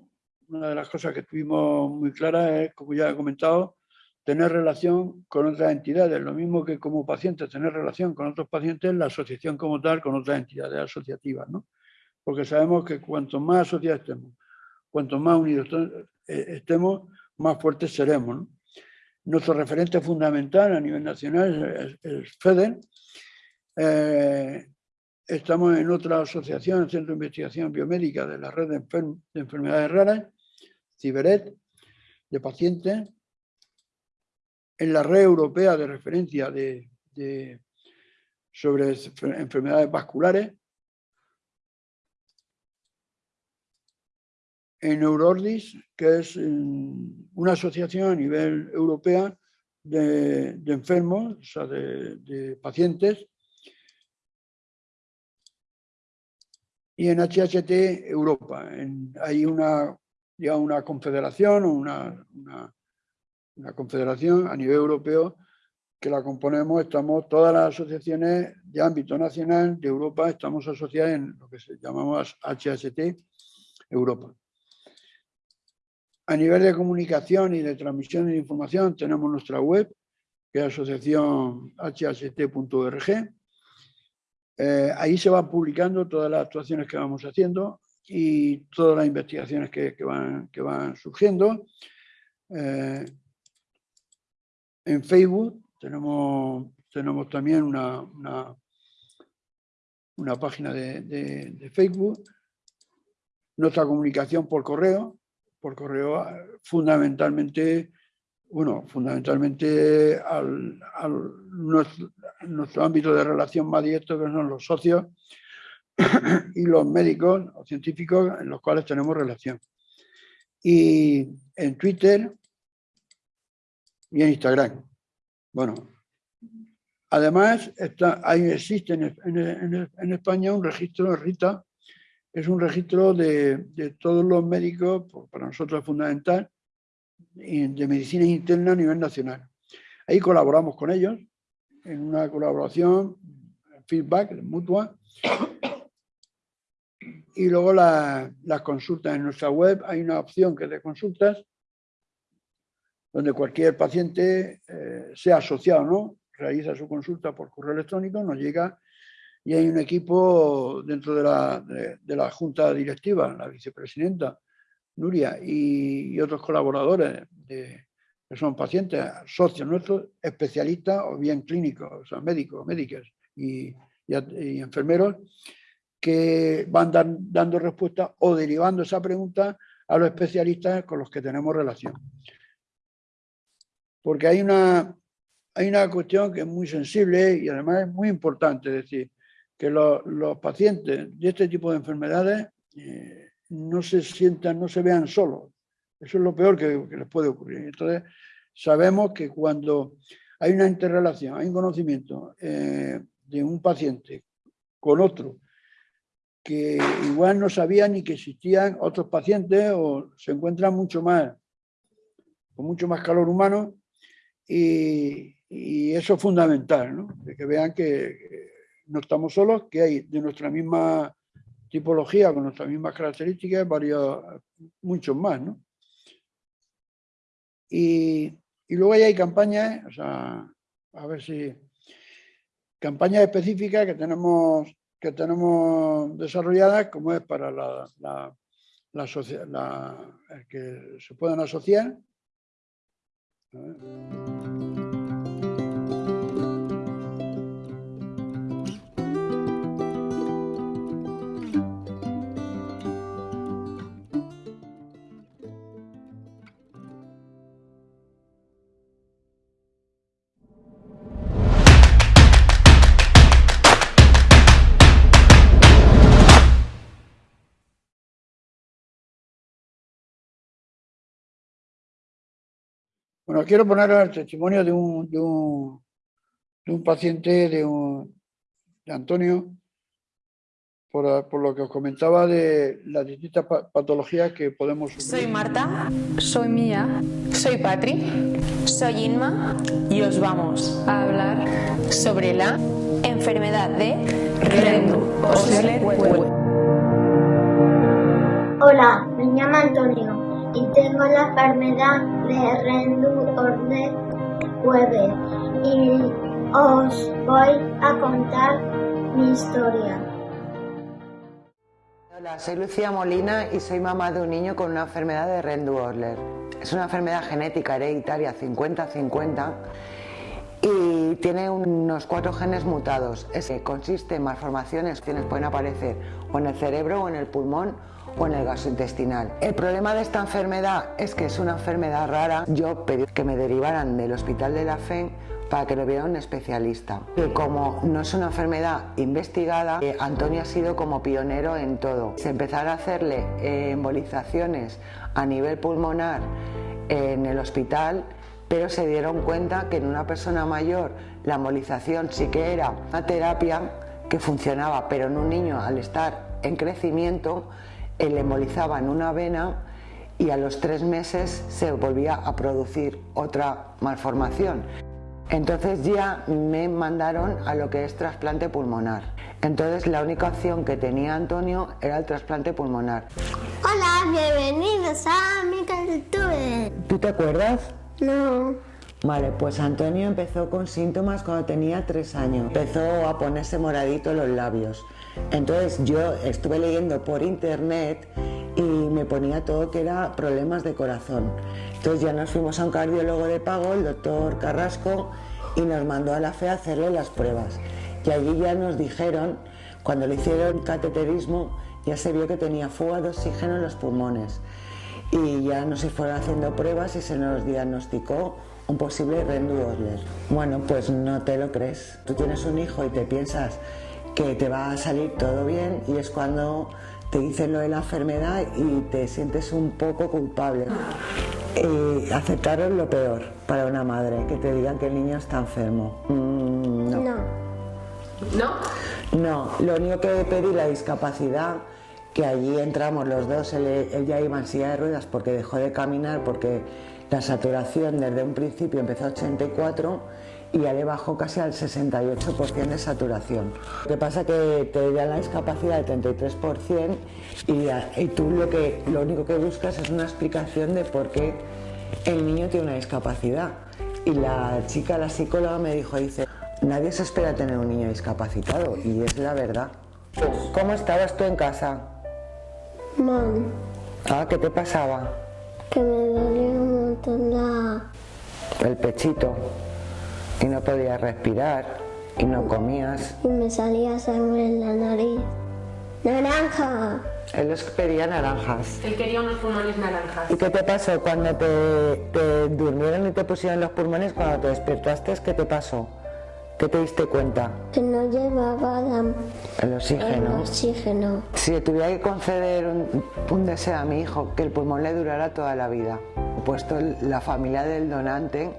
una de las cosas que tuvimos muy claras es, como ya he comentado, tener relación con otras entidades, lo mismo que como pacientes tener relación con otros pacientes, la asociación como tal con otras entidades asociativas, ¿no? Porque sabemos que cuanto más asociados estemos, cuanto más unidos eh, estemos, más fuertes seremos. ¿no? Nuestro referente fundamental a nivel nacional es, es FEDER. Eh, estamos en otra asociación, el Centro de Investigación Biomédica de la Red de, Enfer de Enfermedades Raras, CIBERET, de pacientes, en la red europea de referencia de, sobre enfermedades vasculares, en Euroordis, que es mm, una asociación a nivel europea de, enfermos, o sea, de, pacientes, y en HHT Europa. Hay una, ya una confederación una, una, una, confederación a nivel europeo que la componemos, estamos todas las asociaciones de ámbito nacional de Europa, estamos asociadas en lo que se llamamos HHT Europa. A nivel de comunicación y de transmisión de información tenemos nuestra web, que es asociación hht.org. Eh, ahí se van publicando todas las actuaciones que vamos haciendo y todas las investigaciones que, que, van, que van, surgiendo. Eh, en Facebook tenemos, tenemos también una, una, página de, de Facebook. Nuestra comunicación por correo, por correo fundamentalmente, bueno, fundamentalmente al, nuestro, ámbito de relación más directo que son los socios y los médicos o científicos en los cuales tenemos relación. Y en Twitter y en Instagram. Bueno, además está, ahí existe en, en, en, España un registro de RITA es un registro de, de todos los médicos, pues, para nosotros es fundamental, de medicina interna a nivel nacional. Ahí colaboramos con ellos en una colaboración, feedback mutua, y luego las consultas en nuestra web. Hay una opción que es de consultas, donde cualquier paciente, eh, sea asociado no, realiza su consulta por correo electrónico, nos llega y hay un equipo dentro de la, de, la junta directiva, la vicepresidenta Nuria y, otros colaboradores que son pacientes, socios nuestros, especialistas o bien clínicos, o sea, médicos, médicas y, enfermeros, que van dando respuesta o derivando esa pregunta a los especialistas con los que tenemos relación. Porque hay una, hay una cuestión que es muy sensible y además es muy importante, decir, que los, pacientes de este tipo de enfermedades eh, no se sientan, no se vean solos. Eso es lo peor que, les puede ocurrir. Entonces, sabemos que cuando hay una interrelación, hay un conocimiento eh, de un paciente con otro, que igual no sabía ni que existían otros pacientes o se encuentran mucho más, con mucho más calor humano y, eso es fundamental, ¿no? De que vean que no estamos solos, que hay de nuestra misma tipología, con nuestras mismas características, varios, muchos más, ¿no? Y, y luego hay campañas, o sea, a ver si, campañas específicas que tenemos que tenemos desarrolladas, como es para la, la, la, que se puedan asociar. Bueno, quiero poner el testimonio de un, de un, de un paciente, de, un, de Antonio, por, por, lo que os comentaba de las distintas patologías que podemos sufrir. Soy Marta. Soy Mía. Soy Patri. Soy Inma. Y os vamos a hablar sobre la enfermedad de Rendu Hola, me llamo Antonio y tengo la enfermedad de Rendu-Order Weber y os voy a contar mi historia. Hola, soy Lucía Molina y soy mamá de un niño con una enfermedad de Rendu-Orler. Es una enfermedad genética hereditaria 50-50 y tiene unos cuatro genes mutados. Es que consiste en malformaciones que pueden aparecer o en el cerebro o en el pulmón o en el gastrointestinal. El problema de esta enfermedad es que es una enfermedad rara. Yo pedí que me derivaran del hospital de la FEN para que lo viera un especialista. Que como no es una enfermedad investigada, eh, Antonio ha sido como pionero en todo. Se empezaron a hacerle eh, embolizaciones a nivel pulmonar en el hospital, pero se dieron cuenta que en una persona mayor la embolización sí que era una terapia que funcionaba, pero en un niño al estar en crecimiento le embolizaban una vena y a los tres meses se volvía a producir otra malformación. Entonces ya me mandaron a lo que es trasplante pulmonar. Entonces la única opción que tenía Antonio era el trasplante pulmonar. Hola, bienvenidos a mi cultura. ¿Tú te acuerdas? No. Vale, pues Antonio empezó con síntomas cuando tenía tres años. Empezó a ponerse moradito los labios. Entonces yo estuve leyendo por internet y me ponía todo que era problemas de corazón. Entonces ya nos fuimos a un cardiólogo de pago, el doctor Carrasco, y nos mandó a la FE a hacerle las pruebas. Y allí ya nos dijeron, cuando le hicieron cateterismo, ya se vio que tenía fuga de oxígeno en los pulmones. Y ya nos fueron haciendo pruebas y se nos diagnosticó un posible rendu Bueno, pues no te lo crees. Tú tienes un hijo y te piensas que te va a salir todo bien y es cuando te dicen lo de la enfermedad y te sientes un poco culpable. Y aceptaron lo peor para una madre, que te digan que el niño está enfermo. Mm, no. no. ¿No? No, lo único que pedí la discapacidad que allí entramos los dos, él, él ya iba en silla de ruedas porque dejó de caminar, porque la saturación desde un principio empezó a 84 y ya le bajó casi al 68% de saturación. Lo que pasa que te da la discapacidad del 33% y, y tú lo, que, lo único que buscas es una explicación de por qué el niño tiene una discapacidad. Y la chica, la psicóloga me dijo, dice, nadie se espera tener un niño discapacitado y es la verdad. ¿Cómo estabas tú en casa? Mam, Ah, ¿qué te pasaba? que me dolía un montón la... El pechito. Y no podías respirar y no comías. y me salía sangre en la nariz. ¡Naranja! Él les pedía naranjas. Él quería unos pulmones naranjas. ¿Y qué te pasó cuando te, te durmieron y te pusieron los pulmones? Cuando te despertaste, ¿qué te pasó? ¿Qué te diste cuenta? Que no llevaba la- El el oxígeno. oxígeno. Si le tuviera que conceder un, un deseo a mi hijo, que el pulmón le durara toda la vida. Puesto la familia del donante,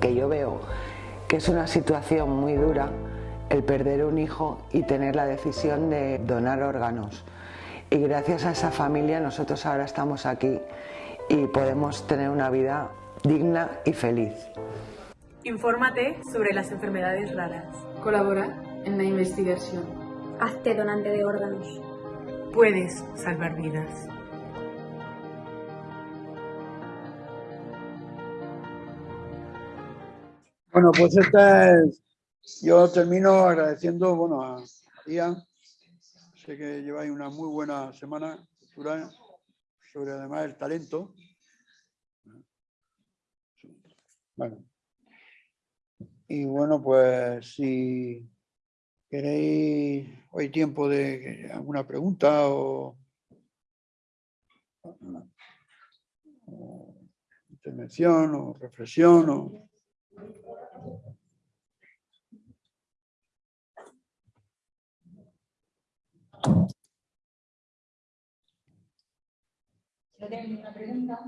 que yo veo que es una situación muy dura, el perder un hijo y tener la decisión de donar órganos. Y gracias a esa familia nosotros ahora estamos aquí y podemos tener una vida digna y feliz. Infórmate sobre las enfermedades raras. Colabora en la investigación. Hazte donante de órganos. Puedes salvar vidas. Bueno, pues esta es. Yo termino agradeciendo, bueno, a María. Sé que lleváis una muy buena semana cultural sobre además el talento. Bueno. Y bueno, pues si queréis, hay tiempo de alguna pregunta o intervención o reflexión o Si no tienen ninguna pregunta,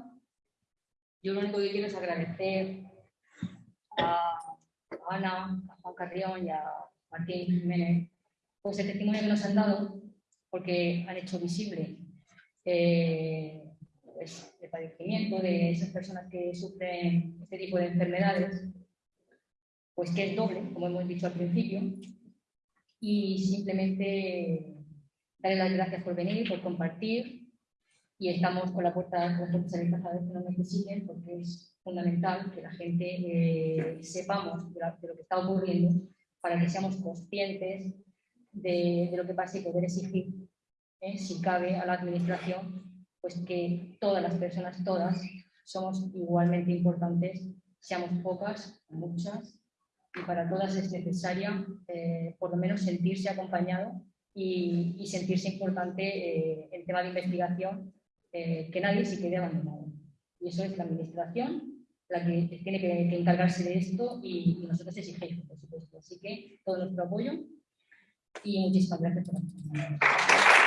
yo lo único que quiero es agradecer a Ana, a Juan Carrión y a Martín Jiménez por ese testimonio que nos han dado, porque han hecho visible eh, pues, el padecimiento de esas personas que sufren este tipo de enfermedades, pues que es doble, como hemos dicho al principio, y simplemente darles las gracias por venir, por compartir, y estamos con la puerta, con puertas abiertas cada vez que nos necesiten, porque es fundamental que la gente eh, sepamos de, la- de lo que está ocurriendo para que seamos conscientes de, de lo que pasa y poder exigir, eh, si cabe, a la administración, pues que todas las personas, todas, somos igualmente importantes, seamos pocas, muchas, y para todas es necesaria eh, por lo menos sentirse acompañado y, y sentirse importante eh, en tema de investigación, eh, que nadie se quede abandonado. Y eso es la administración la que tiene que, que encargarse de esto y, y nosotros exigimos, por supuesto. Así que todo nuestro apoyo y muchísimas gracias por acompañarnos.